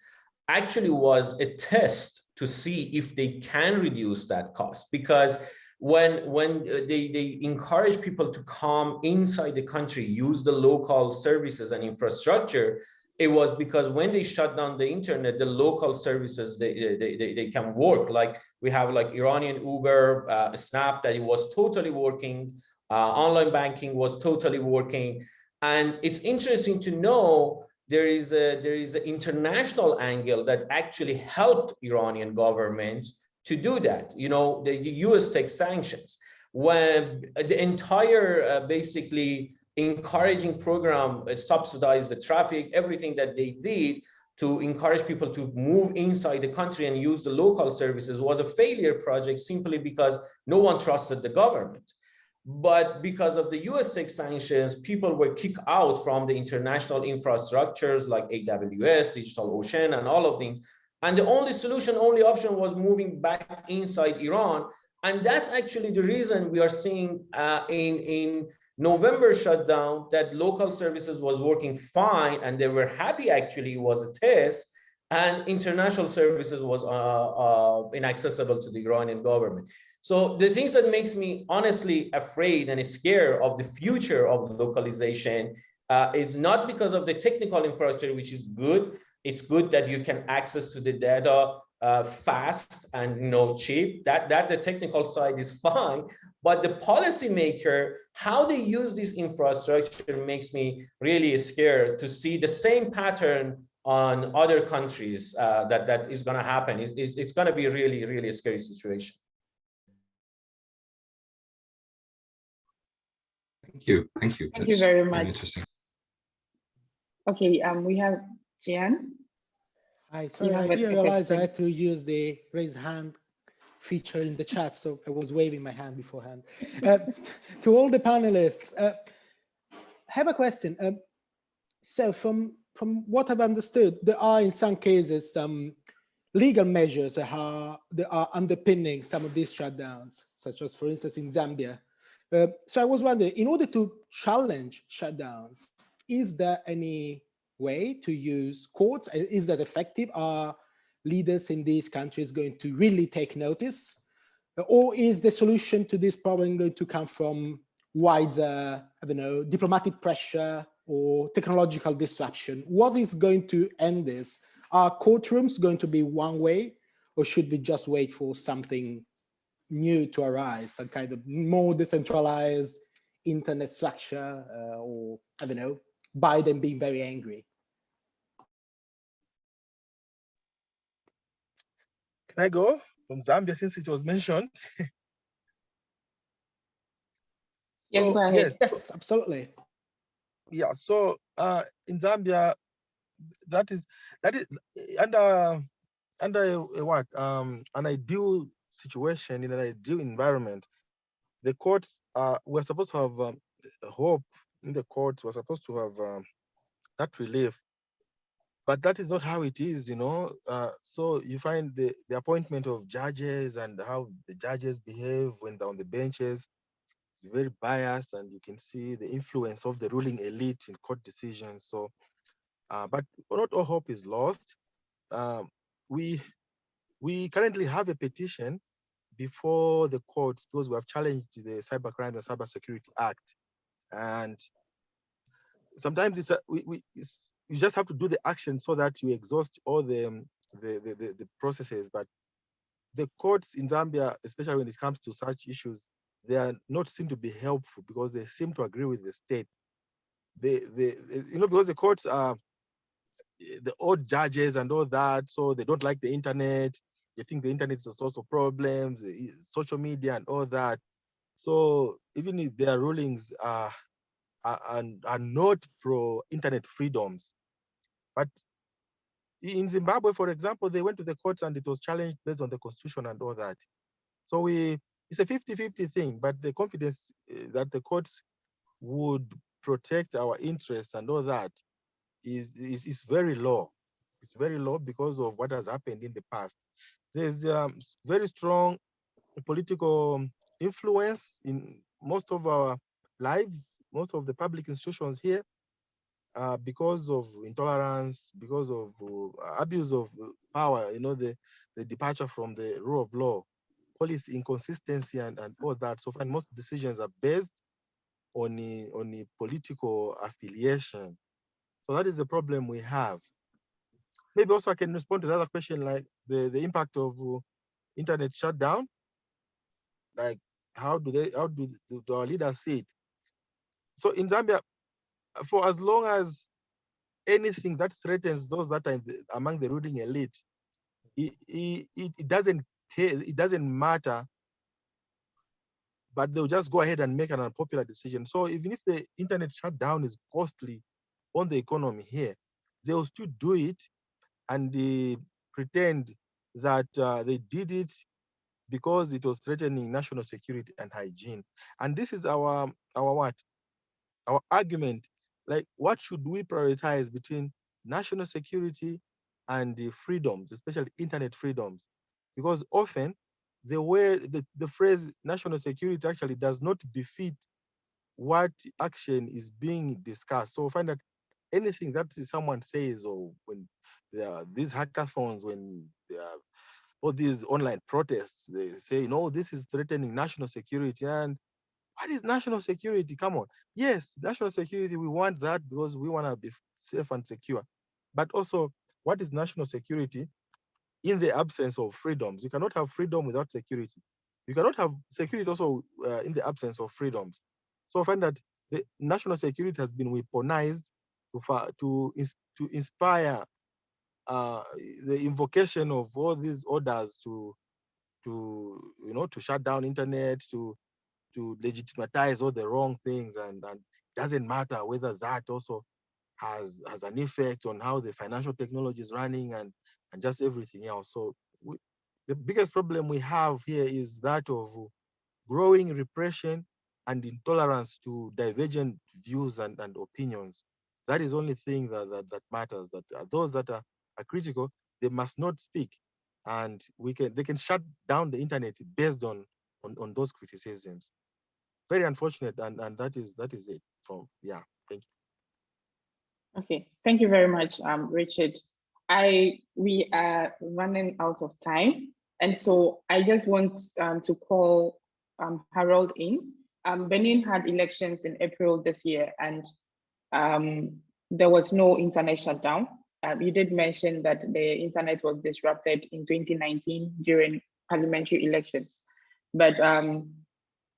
actually was a test to see if they can reduce that cost because when when uh, they they encourage people to come inside the country use the local services and infrastructure it was because when they shut down the internet the local services they they, they, they can work like we have like iranian uber uh, Snapp that it was totally working uh, online banking was totally working and it's interesting to know there is a there is an international angle that actually helped Iranian governments to do that. You know, the, U.S. takes sanctions when the entire uh, basically encouraging program uh, subsidized the traffic, everything that they did to encourage people to move inside the country and use the local services was a failure project simply because no one trusted the government. But because of the US sanctions, people were kicked out from the international infrastructures like AWS, DigitalOcean, and all of things. And the only solution, only option was moving back inside Iran. And that's actually the reason we are seeing uh, in, in November shutdown that local services was working fine and they were happy actually was a test and international services was uh, uh, inaccessible to the Iranian government. So the things that makes me honestly afraid and scared of the future of localization uh, is not because of the technical infrastructure, which is good. It's good that you can access to the data uh, fast and know cheap. That that the technical side is fine, but the policymaker, how they use this infrastructure makes me really scared to see the same pattern on other countries uh, that that is going to happen. It, it, it's going to be really, really a scary situation. Thank you. Thank you. Thank That's you very much. Interesting. Okay, um, we have Jian. Hi, sorry, I I a- didn't realize I had to use the raise hand feature in the chat, so I was waving my hand beforehand. Uh, to all the panelists, uh, have a question. Um, so from, from what I've understood, there are in some cases some legal measures that are, that are underpinning some of these shutdowns, such as for instance in Zambia. Uh, so I was wondering, in order to challenge shutdowns, is there any way to use courts? Is that effective? Are leaders in these countries going to really take notice? Or is the solution to this problem going to come from wider, I don't know, diplomatic pressure or technological disruption? What is going to end this? Are courtrooms going to be one way or should we just wait for something new to arise, some kind of more decentralized internet structure uh, or, I don't know, Biden being very angry? Can I go from Zambia since it was mentioned? Yes, So, go ahead. yes, Yes, absolutely. yeah so uh in zambia that is that is under under a, a what um an ideal situation in an ideal environment the courts uh we're supposed to have um, hope in the courts we're supposed to have um, that relief but that is not how it is you know uh so you find the the appointment of judges and how the judges behave when they're on the benches is very biased and you can see the influence of the ruling elite in court decisions. So, uh, but not all hope is lost. Um, we we currently have a petition before the courts, those who have challenged the Cybercrime and Cybersecurity Act. And sometimes it's, a, we, we, it's you just have to do the action so that you exhaust all the, um, the, the, the, the processes. But the courts in Zambia, especially when it comes to such issues, they are not seen to be helpful because they seem to agree with the state. They, they, you know, because the courts are eh, the old judges and all that, so they don't like the internet. They think the internet is a source of problems, eh, social media and all that. So even if their rulings are are, are, not pro internet freedoms, but in Zimbabwe, for example, they went to the courts and it was challenged based on the constitution and all that. So we it's a 50-50 thing, but the confidence uh, that the courts would protect our interests and all that is, is, is very low. It's very low because of what has happened in the past. There's um, very strong political influence in most of our lives, most of the public institutions here, uh, because of intolerance, because of uh, abuse of power, you know, the, the departure from the rule of law policy inconsistency and, and all that. So far, most decisions are based on a, on a political affiliation. So that is the problem we have. Maybe also I can respond to the other question, like the, the impact of uh, internet shutdown. Like how do they, how do, do our leaders see it? So in Zambia, for as long as anything that threatens those that are the, among the ruling elite, it, it, it doesn't care, it doesn't matter, but they'll just go ahead and make an unpopular decision. So even if the internet shutdown is costly on the economy here, they'll still do it and they pretend that uh, they did it because it was threatening national security and hygiene. And this is our our what? Our argument. Like, what should we prioritize between national security and the freedoms, especially internet freedoms, because often the way the, the phrase national security actually does not befit what action is being discussed. So find that anything that someone says or when there are these hackathons, when there are all these online protests, they say, no, this is threatening national security. And what is national security? Come on. Yes, national security, we want that because we want to be safe and secure. But also, what is national security in the absence of freedoms? You cannot have freedom without security. You cannot have security also uh, in the absence of freedoms. So I find that the national security has been weaponized to, to, to inspire uh, the invocation of all these orders to, to you know, to shut down internet, to to legitimize all the wrong things, and and doesn't matter whether that also has has an effect on how the financial technology is running and and just everything else. So we, the biggest problem we have here is that of growing repression and intolerance to divergent views and, and opinions. That is only thing that, that, that matters, that uh, those that are are critical, they must not speak. And we can they can shut down the internet based on on, on those criticisms. Very unfortunate, and, and that is that is it from yeah, thank you. Okay, thank you very much, um, Richard. I we are running out of time, and so I just want um, to call um, Harold in. Um, Benin had elections in April this year, and um, there was no internet shutdown. Um, you did mention that the internet was disrupted in 2019 during parliamentary elections, but um,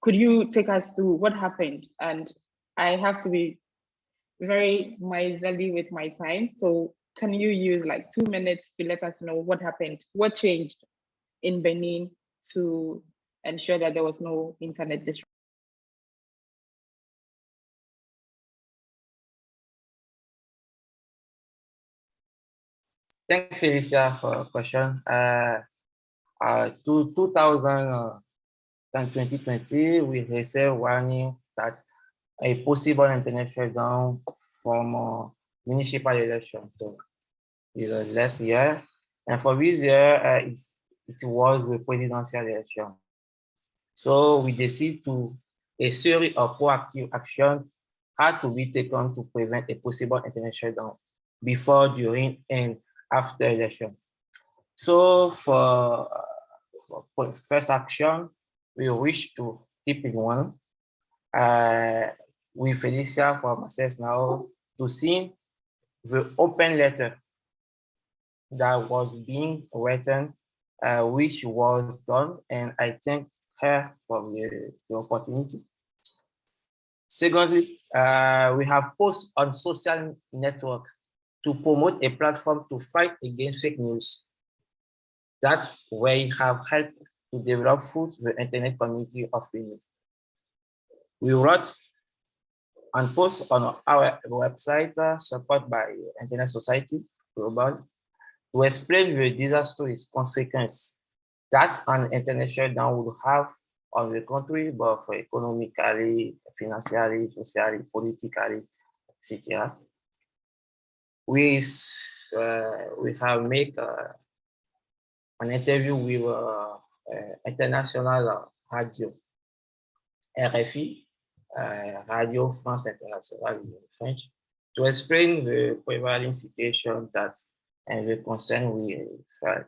could you take us through what happened? And I have to be very miserly with my time. So can you use like two minutes to let us know what happened? What changed in Benin to ensure that there was no internet disruption? Thanks, Felicia, for your question. Uh, uh, to 2000 uh, and 2020, we received warning that a possible internet shutdown from uh, municipal election to the last year. And for this year, uh, it, it was the presidential election. So we decided to a series of proactive action had to be taken to prevent a possible internet shutdown before, during, and after election. So for, for first action, we wish to Keep It On uh, with Felicia from Access Now to see the open letter that was being written, uh, which was done, and I thank her for the, the opportunity. Secondly, uh, we have posts on social network to promote a platform to fight against fake news. That way have helped to develop food the internet community of Benin. We wrote and post on our website uh, supported by Internet Society Global to explain the disastrous consequences that an internet shutdown would have on the country, both economically, financially, socially, politically, etc we uh, we have made uh, an interview with uh, international radio RFI, Radio France Internationale in French, to explain the prevailing situation that and the concern we felt.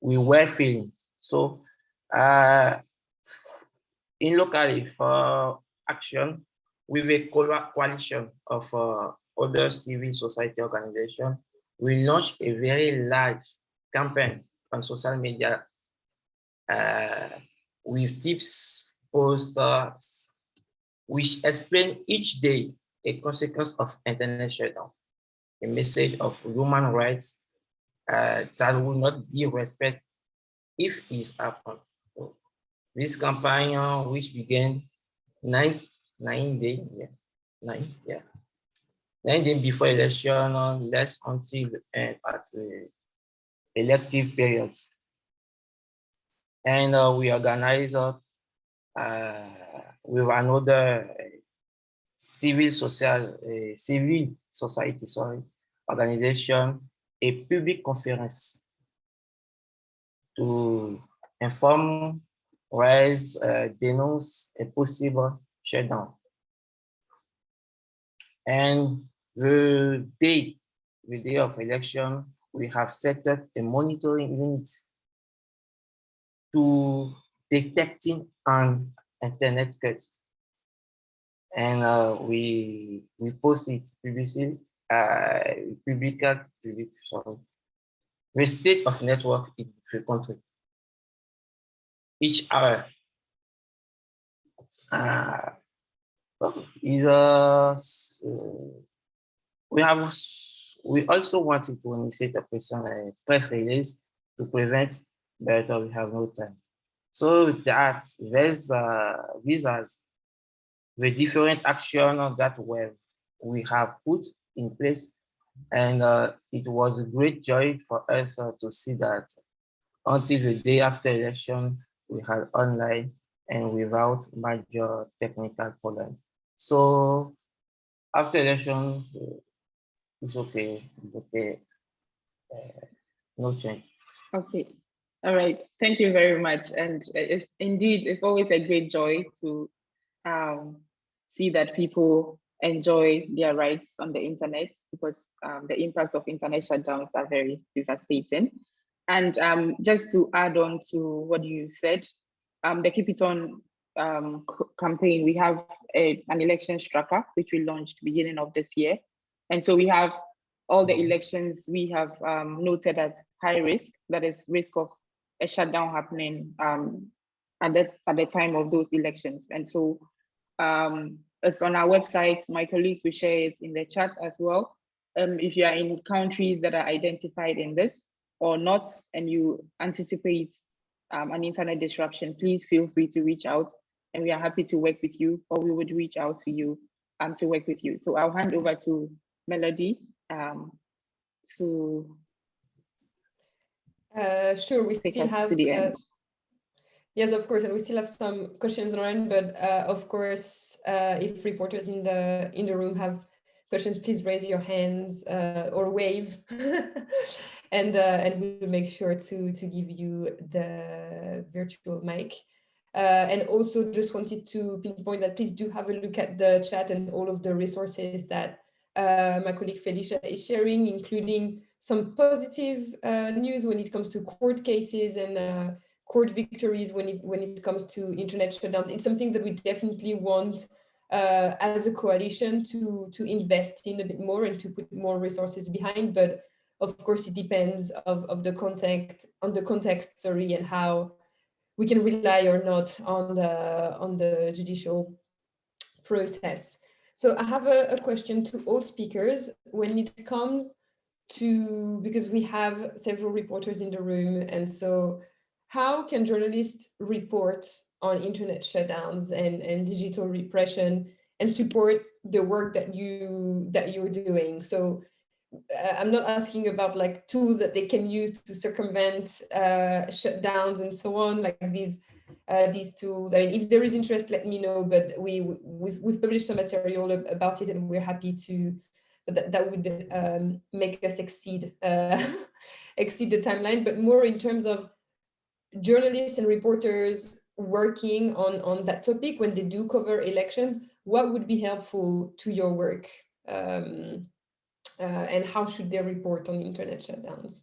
We were feeling. So uh, in locally for action with a coalition of uh, other civil society organization we launched a very large campaign on social media uh, with tips, posters, which explain each day a consequence of internet shutdown, a message of human rights uh, that will not be respected if it is happens. So this campaign, uh, which began nine nine days, yeah, nine, yeah, nine then before election, less until the end at the elective periods. And uh, we organize uh, with another civil social, uh, civil society, sorry, organization a public conference to inform, raise, uh, denounce a possible shutdown. And the day, the day of election, we have set up a monitoring unit to detecting an internet cut. And uh, we we post it publicly, uh, public, public, sorry, the state of network in the country. Each hour uh, is a we have we also wanted to initiate a a press release to prevent, but we have no time. So that there's uh, visas, the different action that we we have put in place, and uh, it was a great joy for us uh, to see that until the day after election we had online and without major technical problem. So after election, it's okay, it's okay, uh, no change. Okay, all right, thank you very much. And it's indeed, it's always a great joy to um, see that people enjoy their rights on the internet because um, the impacts of internet shutdowns are very devastating. And um, just to add on to what you said, um, the Keep It On um, campaign, we have a, an election tracker, which we launched beginning of this year. And so we have all the elections we have um, noted as high risk, that is risk of a shutdown happening um, at, the, at the time of those elections. And so um, it's on our website, my colleagues will share it in the chat as well. Um, if you are in countries that are identified in this or not, and you anticipate um, an internet disruption, please feel free to reach out and we are happy to work with you or we would reach out to you um, to work with you. So I'll hand over to Melody um, to uh, sure, we still have uh. Yes, of course, and we still have some questions on, but uh, of course, uh, if reporters in the in the room have questions, please raise your hands uh, or wave, and uh, and we'll make sure to to give you the virtual mic. Uh, and also just wanted to pinpoint that please do have a look at the chat and all of the resources that uh, my colleague Felicia is sharing, including some positive uh, news when it comes to court cases and uh, court victories when it when it comes to internet shutdowns. It's something that we definitely want uh, as a coalition to to invest in a bit more and to put more resources behind. But of course, it depends of, of the context on the context, sorry, and how we can rely or not on the on the judicial process. So I have a, a question to all speakers when it comes to, because we have several reporters in the room. And so how can journalists report on internet shutdowns and, and digital repression and support the work that you that you're doing? So uh, I'm not asking about like tools that they can use to circumvent uh, shutdowns and so on, like these uh, these tools. I mean, if there is interest, let me know. But we we've we've published some material about it, and we're happy to. That that would um, make us exceed uh, exceed the timeline, but more in terms of journalists and reporters working on on that topic when they do cover elections. What would be helpful to your work, um, uh, and how should they report on internet shutdowns?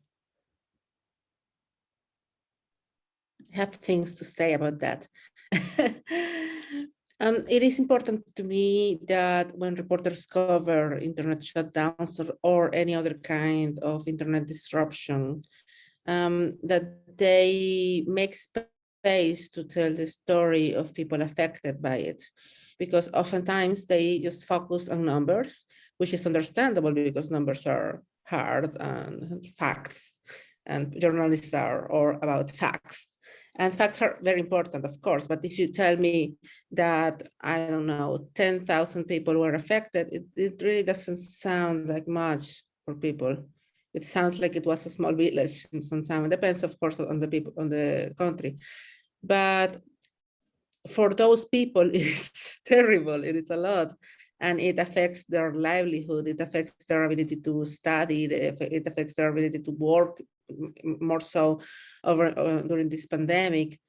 Have things to say about that. um, it is important to me that when reporters cover internet shutdowns or, or any other kind of internet disruption, um, that they make space to tell the story of people affected by it. Because oftentimes they just focus on numbers, which is understandable because numbers are hard and facts and journalists are all about facts and facts are very important, of course, but if you tell me that, I don't know, 10,000 people were affected, it, it really doesn't sound like much for people. It sounds like it was a small village in some time. It depends, of course, on the people, on the country. But for those people, it's terrible. It is a lot. and it affects their livelihood. It affects their ability to study. It affects their ability to work more so over uh, during this pandemic.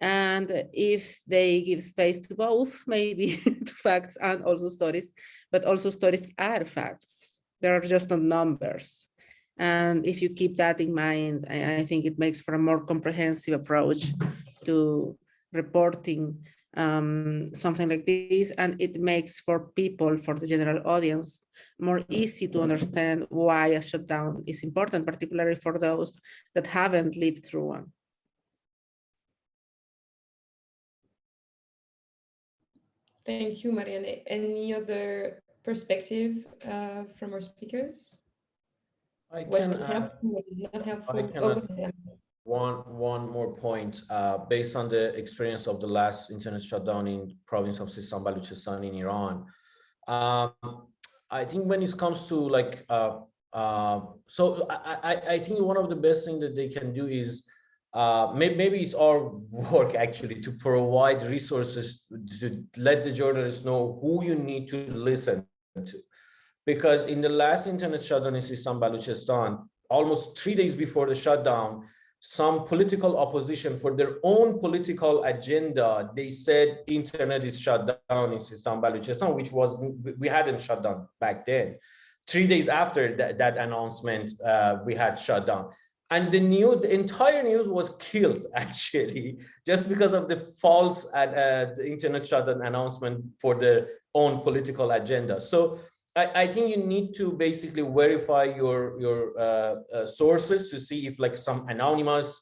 And if they give space to both, maybe to facts and also stories, but also stories are facts. They are just not numbers. And if you keep that in mind, I, I think it makes for a more comprehensive approach to reporting um, something like this, and it makes for people, for the general audience, more easy to understand why a shutdown is important, particularly for those that haven't lived through one. Thank you, Marianne. Any other perspective uh, from our speakers? I What can is add- helpful, what is not helpful? One one more point. Uh, based on the experience of the last internet shutdown in province of Sistan Baluchistan in Iran, um, I think when it comes to like, uh, uh, so I, I, I think one of the best thing that they can do is uh, maybe, maybe it's our work actually to provide resources to let the journalists know who you need to listen to. Because in the last internet shutdown in Sistan Baluchistan, almost three days before the shutdown, some political opposition for their own political agenda, they said internet is shut down in Sistan which was, we hadn't shut down back then. Three days after that, that announcement, uh, we had shut down. And the news, the entire news was killed actually, just because of the false uh, uh, the internet shutdown announcement for their own political agenda. So I, think you need to basically verify your your uh, uh, sources to see if like some anonymous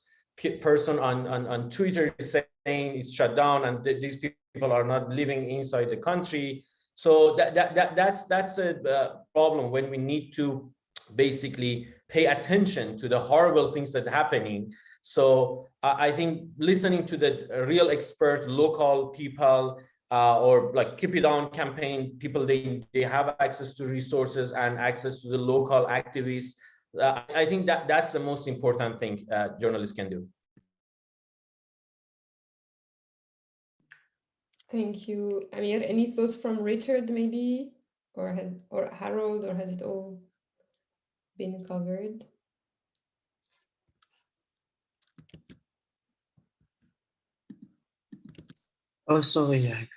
person on, on, on Twitter is saying it's shut down and th these people are not living inside the country. So that, that, that that's that's a uh, problem when we need to basically pay attention to the horrible things that are happening. So I think listening to the real expert, local people, uh, or like keep it on campaign people they they have access to resources and access to the local activists. Uh, i think that that's the most important thing uh, journalists can do. Thank you. Amir any thoughts from richard maybe? Or or harold or has it all been covered Oh, sorry.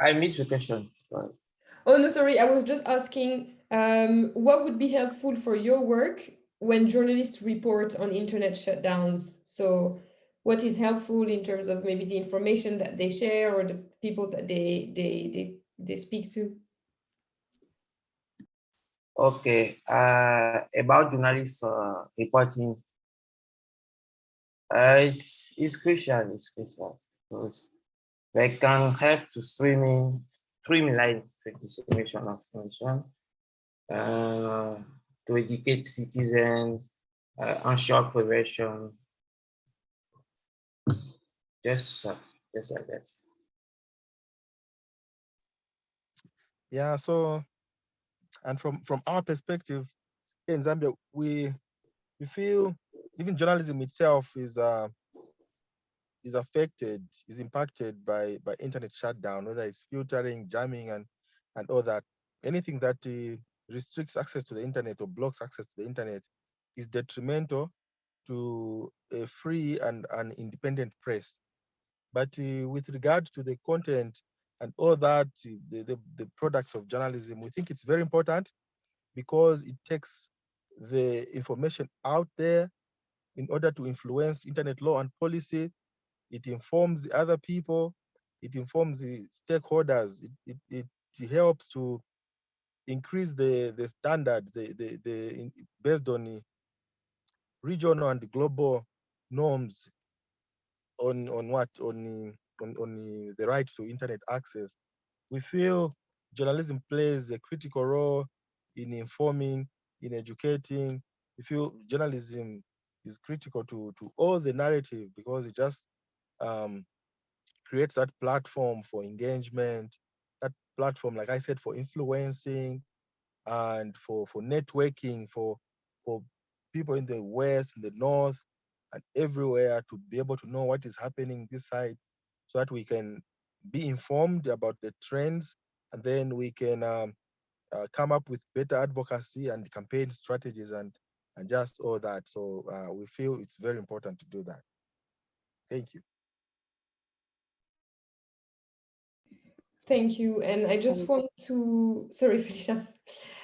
I missed the question. Sorry. Oh, no, sorry. I was just asking um, what would be helpful for your work when journalists report on internet shutdowns? So what is helpful in terms of maybe the information that they share or the people that they they they, they speak to? Okay, uh, about journalists uh, reporting uh, it's, it's crucial, it's crucial because they can help to streaming, streamline the dissemination of information, uh, to educate citizens, uh, ensure prevention, just, uh, just like that. Yeah, so, and from, from our perspective in Zambia, we, we feel even journalism itself is uh, is affected, is impacted by by internet shutdown, whether it's filtering, jamming, and and all that. Anything that uh, restricts access to the internet or blocks access to the internet is detrimental to a free and an independent press. But uh, with regard to the content and all that, the, the, the products of journalism, we think it's very important because it takes the information out there in order to influence internet law and policy. It informs other people, it informs the stakeholders, it, it, it helps to increase the, the standards the, the, the, based on regional and global norms on, on what, on, on, on the right to internet access. We feel journalism plays a critical role in informing, in educating. We feel journalism is critical to to all the narrative because it just um, creates that platform for engagement, that platform, like I said, for influencing and for for networking for for people in the west, in the north, and everywhere to be able to know what is happening this side. so that we can be informed about the trends and then we can um, uh, come up with better advocacy and campaign strategies and and just all that. So uh, we feel it's very important to do that. Thank you. Thank you. And I just want to, sorry, Felicia.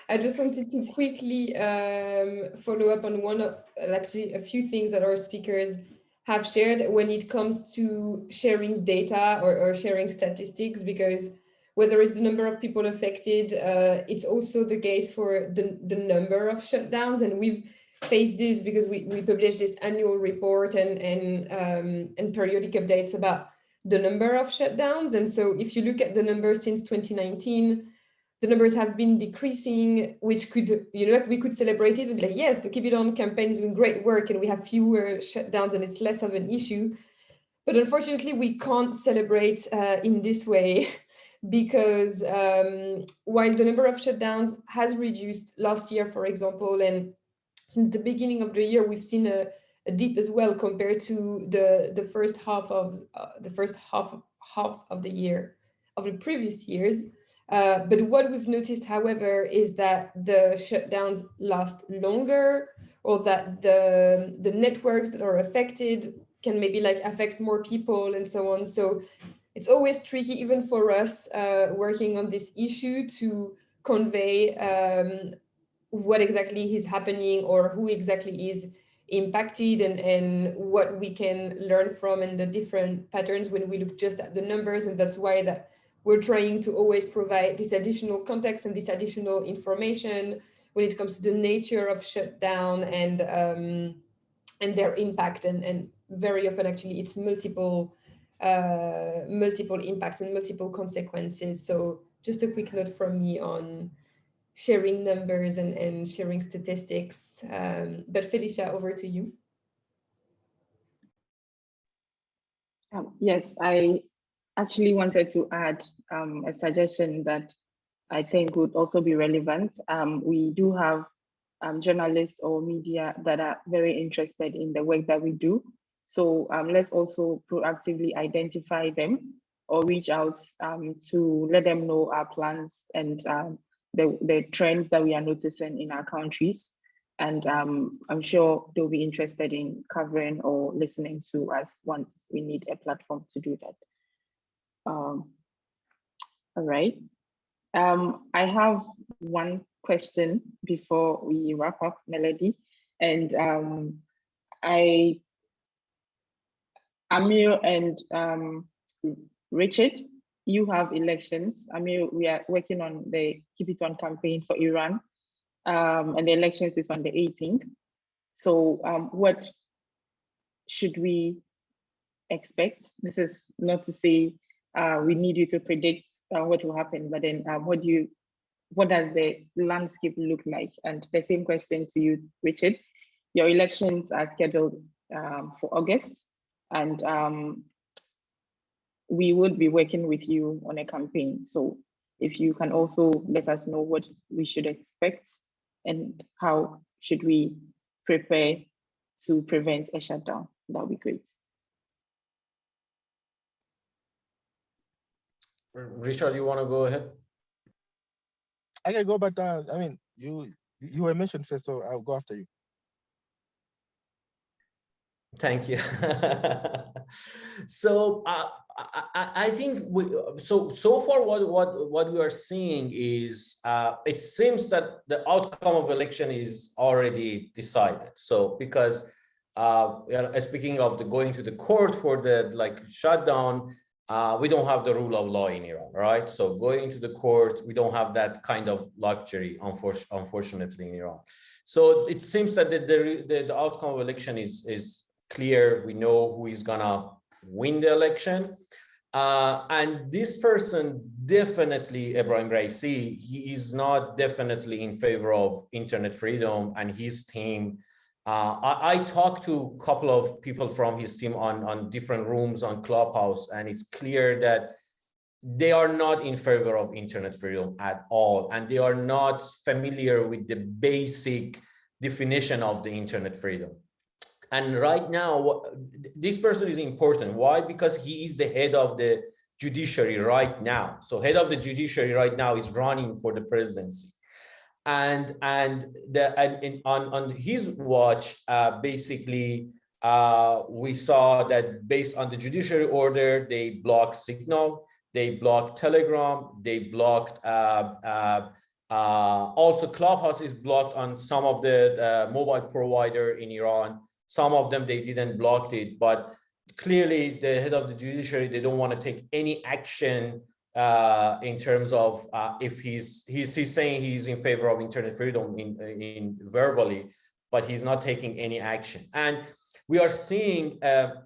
I just wanted to quickly um, follow up on one, of, actually a few things that our speakers have shared when it comes to sharing data or, or sharing statistics, because whether it's the number of people affected, uh, it's also the case for the, the number of shutdowns. And we've faced this because we, we publish this annual report and, and, um, and periodic updates about the number of shutdowns. And so if you look at the numbers since 2019, the numbers have been decreasing, which could, you know, like we could celebrate it and be like, yes, the Keep It On campaign is doing great work and we have fewer shutdowns and it's less of an issue. But unfortunately, we can't celebrate uh, in this way because um, while the number of shutdowns has reduced last year, for example, and since the beginning of the year, we've seen a, a dip as well compared to the the first half of uh, the first half halves of the year of the previous years. Uh, but what we've noticed, however, is that the shutdowns last longer or that the, the networks that are affected can maybe like affect more people and so on. So it's always tricky, even for us uh, working on this issue to convey um, what exactly is happening or who exactly is impacted and, and what we can learn from and the different patterns when we look just at the numbers. And that's why that we're trying to always provide this additional context and this additional information when it comes to the nature of shutdown and um, and their impact and, and very often actually it's multiple uh, multiple impacts and multiple consequences. So just a quick note from me on sharing numbers and, and sharing statistics. Um, but Felicia, over to you. Um, yes, I actually wanted to add um, a suggestion that I think would also be relevant. Um, we do have um, journalists or media that are very interested in the work that we do. So um, let's also proactively identify them or reach out to let them know our plans and the, the trends that we are noticing in our countries. And um, I'm sure they'll be interested in covering or listening to us once we need a platform to do that. Um, all right. Um, I have one question before we wrap up, Melody. And um, I, Amir and um, Richard, you have elections. I mean, we are working on the Keep It On campaign for Iran, um, and the elections is on the 18th. So um, what should we expect? This is not to say uh, we need you to predict uh, what will happen, but then um, what do you, what does the landscape look like? And the same question to you, Richard. Your elections are scheduled um, for August, and um, we would be working with you on a campaign. So if you can also let us know what we should expect and how should we prepare to prevent a shutdown, that would be great. Richard, you want to go ahead? I can go, but uh, I mean, you you were mentioned first, so I'll go after you. Thank you. so uh, I, I, think we, so so far what what what we are seeing is uh, it seems that the outcome of election is already decided. So because uh, speaking of the going to the court for the like shutdown, uh, we don't have the rule of law in Iran, right? So going to the court, we don't have that kind of luxury, unfortunately, in Iran. So it seems that the, the, the outcome of election is, is clear. We know who is gonna win the election. Uh, and this person definitely, Ebrahim Raisi, he is not definitely in favor of internet freedom and his team. Uh, I, I, talked to a couple of people from his team on, on different rooms on Clubhouse, and it's clear that they are not in favor of internet freedom at all. And they are not familiar with the basic definition of the internet freedom And right now, this person is important. Why? Because he is the head of the judiciary right now. So head of the judiciary right now is running for the presidency. And and the and in, on on his watch, uh, basically, uh, we saw that based on the judiciary order, they blocked Signal, they blocked Telegram, they blocked uh, uh, uh, also Clubhouse is blocked on some of the mobile provider in Iran. Some of them they didn't block it, but clearly the head of the judiciary they don't want to take any action uh, in terms of uh, if he's, he's he's saying he's in favor of internet freedom in in verbally, but he's not taking any action. And we are seeing a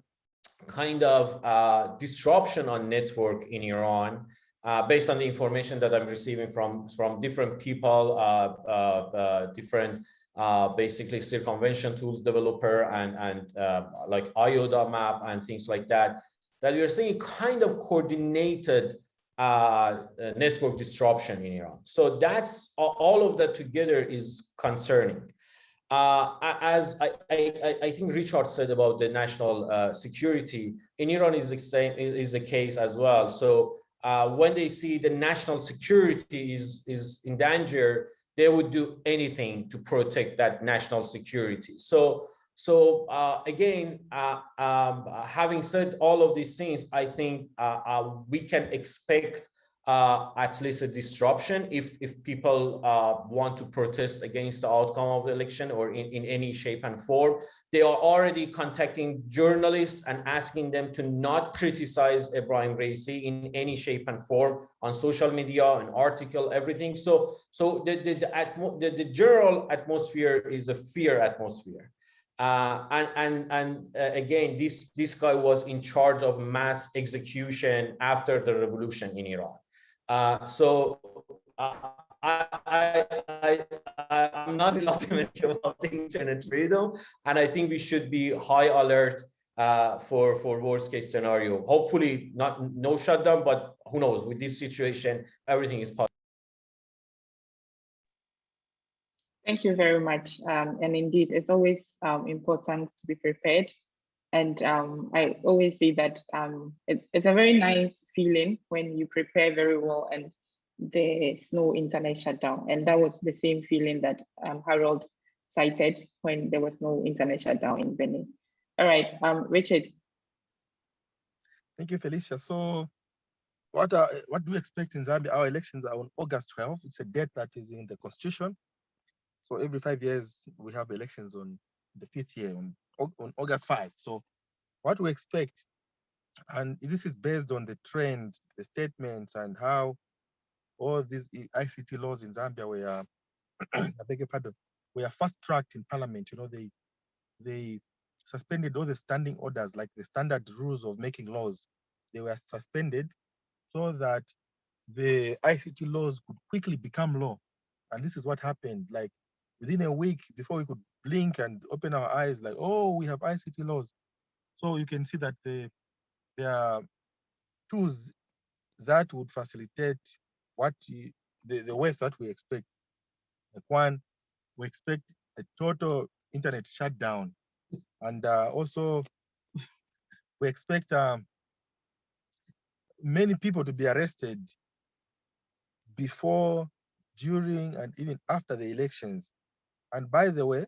kind of uh, disruption on network in Iran uh, based on the information that I'm receiving from from different people, uh, uh, different uh, basically circumvention tools developer and, and uh, like IODA map and things like that, that we are seeing kind of coordinated uh, network disruption in Iran. So that's all of that together is concerning. Uh, as I, I, I, think Richard said about the national uh, security in Iran is the same is the case as well. So when they see the national security is is in danger, they would do anything to protect that national security. So, so uh, again, uh, um, having said all of these things, I think uh, uh we can expect uh, at least a disruption if if people uh, want to protest against the outcome of the election or in, in any shape and form. They are already contacting journalists and asking them to not criticize Ebrahim Raisi in any shape and form on social media, an article, everything. So so the the the, the, the general atmosphere is a fear atmosphere. Uh, and and and uh, again, this this guy was in charge of mass execution after the revolution in Iran. Uh, so uh, I, I, I, I, am not an optimistic about internet freedom, and I think we should be high alert uh, for for worst case scenario. Hopefully, not no shutdown, but who knows? With this situation, everything is possible. Thank you very much. Um, and indeed, it's always um, important to be prepared and um, I always say that um, it, it's a very nice feeling when you prepare very well and there's no internet shutdown. And that was the same feeling that um, Harold cited when there was no internet shutdown in Benin. All right, um, Richard. Thank you, Felicia. So what are, what do we expect in Zambia? Our elections are on August 12th. It's a date that is in the constitution. So every five years, we have elections on the fifth year on on August 5. So what we expect, and this is based on the trend, the statements, and how all these ICT laws in Zambia were, I beg your pardon, were fast tracked in parliament. You know, they they suspended all the standing orders, like the standard rules of making laws. They were suspended so that the ICT laws could quickly become law. And this is what happened. Like within a week, before we could blink and open our eyes like, oh, we have ICT laws. So you can see that the, there are tools that would facilitate what you, the, the ways that we expect. Like one, we expect a total internet shutdown. And uh, also, we expect um, many people to be arrested before, during, and even after the elections. And by the way,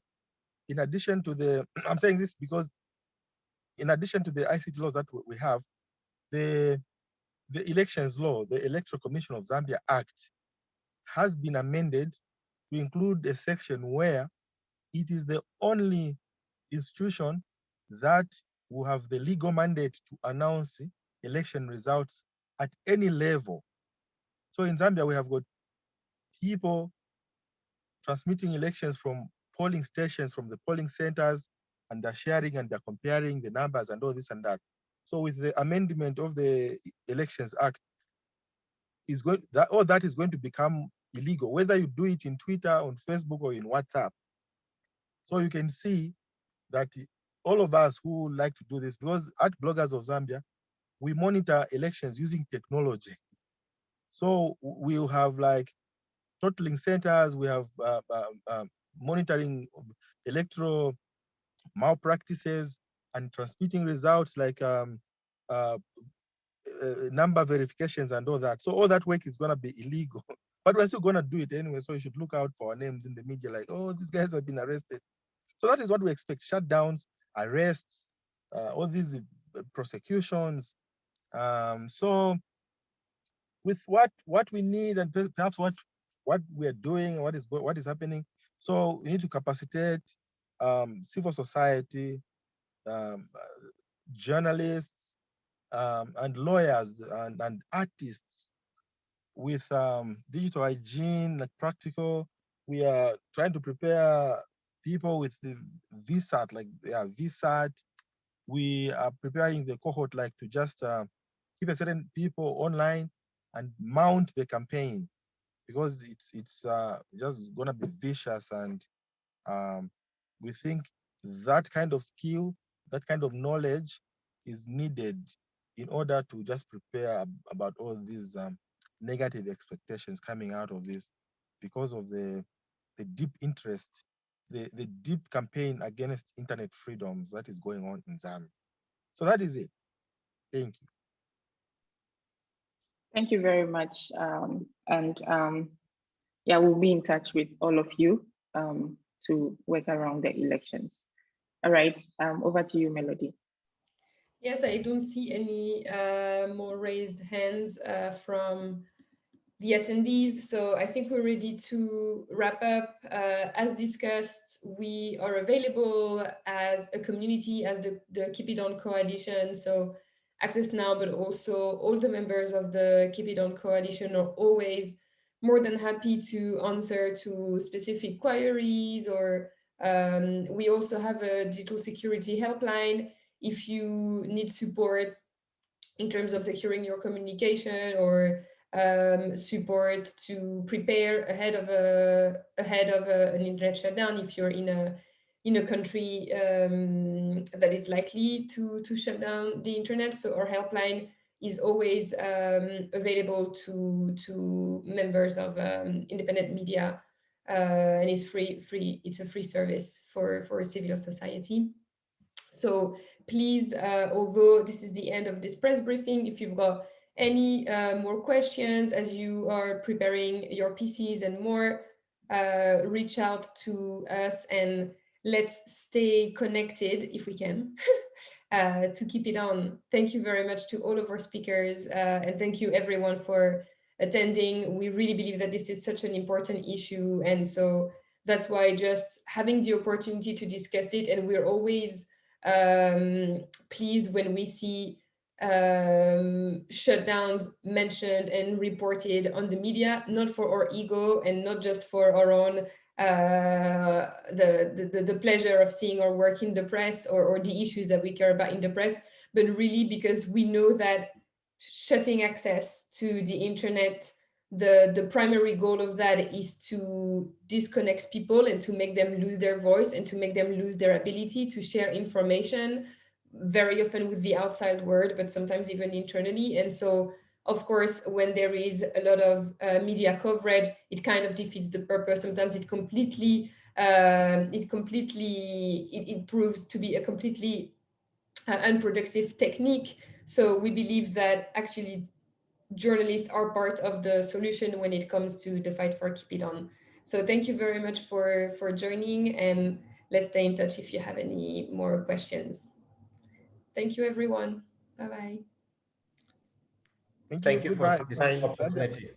in addition to the, I'm saying this because in addition to the ICT laws that we have, the, the elections law, the Electoral Commission of Zambia Act has been amended to include a section where it is the only institution that will have the legal mandate to announce election results at any level. So in Zambia, we have got people transmitting elections from polling stations from the polling centers and they're sharing and they're comparing the numbers and all this and that. So with the amendment of the Elections Act, is going that all that is going to become illegal, whether you do it in Twitter, on Facebook, or in WhatsApp. So you can see that all of us who like to do this, because at Bloggers of Zambia, we monitor elections using technology. So we'll have like totaling centers, we have uh, uh, monitoring electoral malpractices and transmitting results like um, uh, uh, number verifications and all that. So all that work is going to be illegal, but we're still going to do it anyway. So you should look out for our names in the media like, oh, these guys have been arrested. So that is what we expect, shutdowns, arrests, uh, all these uh, prosecutions. Um, so with what what we need and perhaps what what we are doing, what is what is happening. So we need to capacitate um, civil society, um, uh, journalists, um, and lawyers and, and artists with um, digital hygiene, like practical. We are trying to prepare people with the VSAT, like yeah, VSAT. We are preparing the cohort like to just uh, keep a certain people online and mount the campaign because it's it's uh, just gonna be vicious and um, we think that kind of skill, that kind of knowledge is needed in order to just prepare about all these um, negative expectations coming out of this because of the, the deep interest, the, the deep campaign against internet freedoms that is going on in Zambia. So that is it. Thank you. Thank you very much. Um, and um, yeah, we'll be in touch with all of you um, to work around the elections. All right, um, over to you, Melody. Yes, I don't see any uh, more raised hands uh, from the attendees. So I think we're ready to wrap up. Uh, as discussed, we are available as a community, as the, the Keep It On Coalition. So Access Now, but also all the members of the Keep It On Coalition are always more than happy to answer to specific queries or um, we also have a digital security helpline if you need support in terms of securing your communication or um, support to prepare ahead of a ahead of a, an internet shutdown if you're in a in a country um, that is likely to to shut down the internet. So our helpline is always um, available to to members of um, independent media uh, and it's free free it's a free service for for civil society. So please, uh, although this is the end of this press briefing, if you've got any uh, more questions as you are preparing your PCs and more, uh, reach out to us and let's stay connected if we can uh, to keep it on. Thank you very much to all of our speakers uh, and thank you everyone for attending. We really believe that this is such an important issue and so that's why just having the opportunity to discuss it and we're always um, pleased when we see um, shutdowns mentioned and reported on the media, not for our ego and not just for our own uh, the, the, the pleasure of seeing our work in the press or, or the issues that we care about in the press, but really because we know that shutting access to the internet the the primary goal of that is to disconnect people and to make them lose their voice and to make them lose their ability to share information very often with the outside world but sometimes even internally. And so of course when there is a lot of uh, media coverage it kind of defeats the purpose sometimes it completely um, it completely it, it, proves to be a completely uh, unproductive technique so we believe that actually journalists are part of the solution when it comes to the fight for Keep It On. So thank you very much for, for joining and let's stay in touch if you have any more questions. Thank you, everyone. Bye-bye. Thank you, Thank you for this opportunity.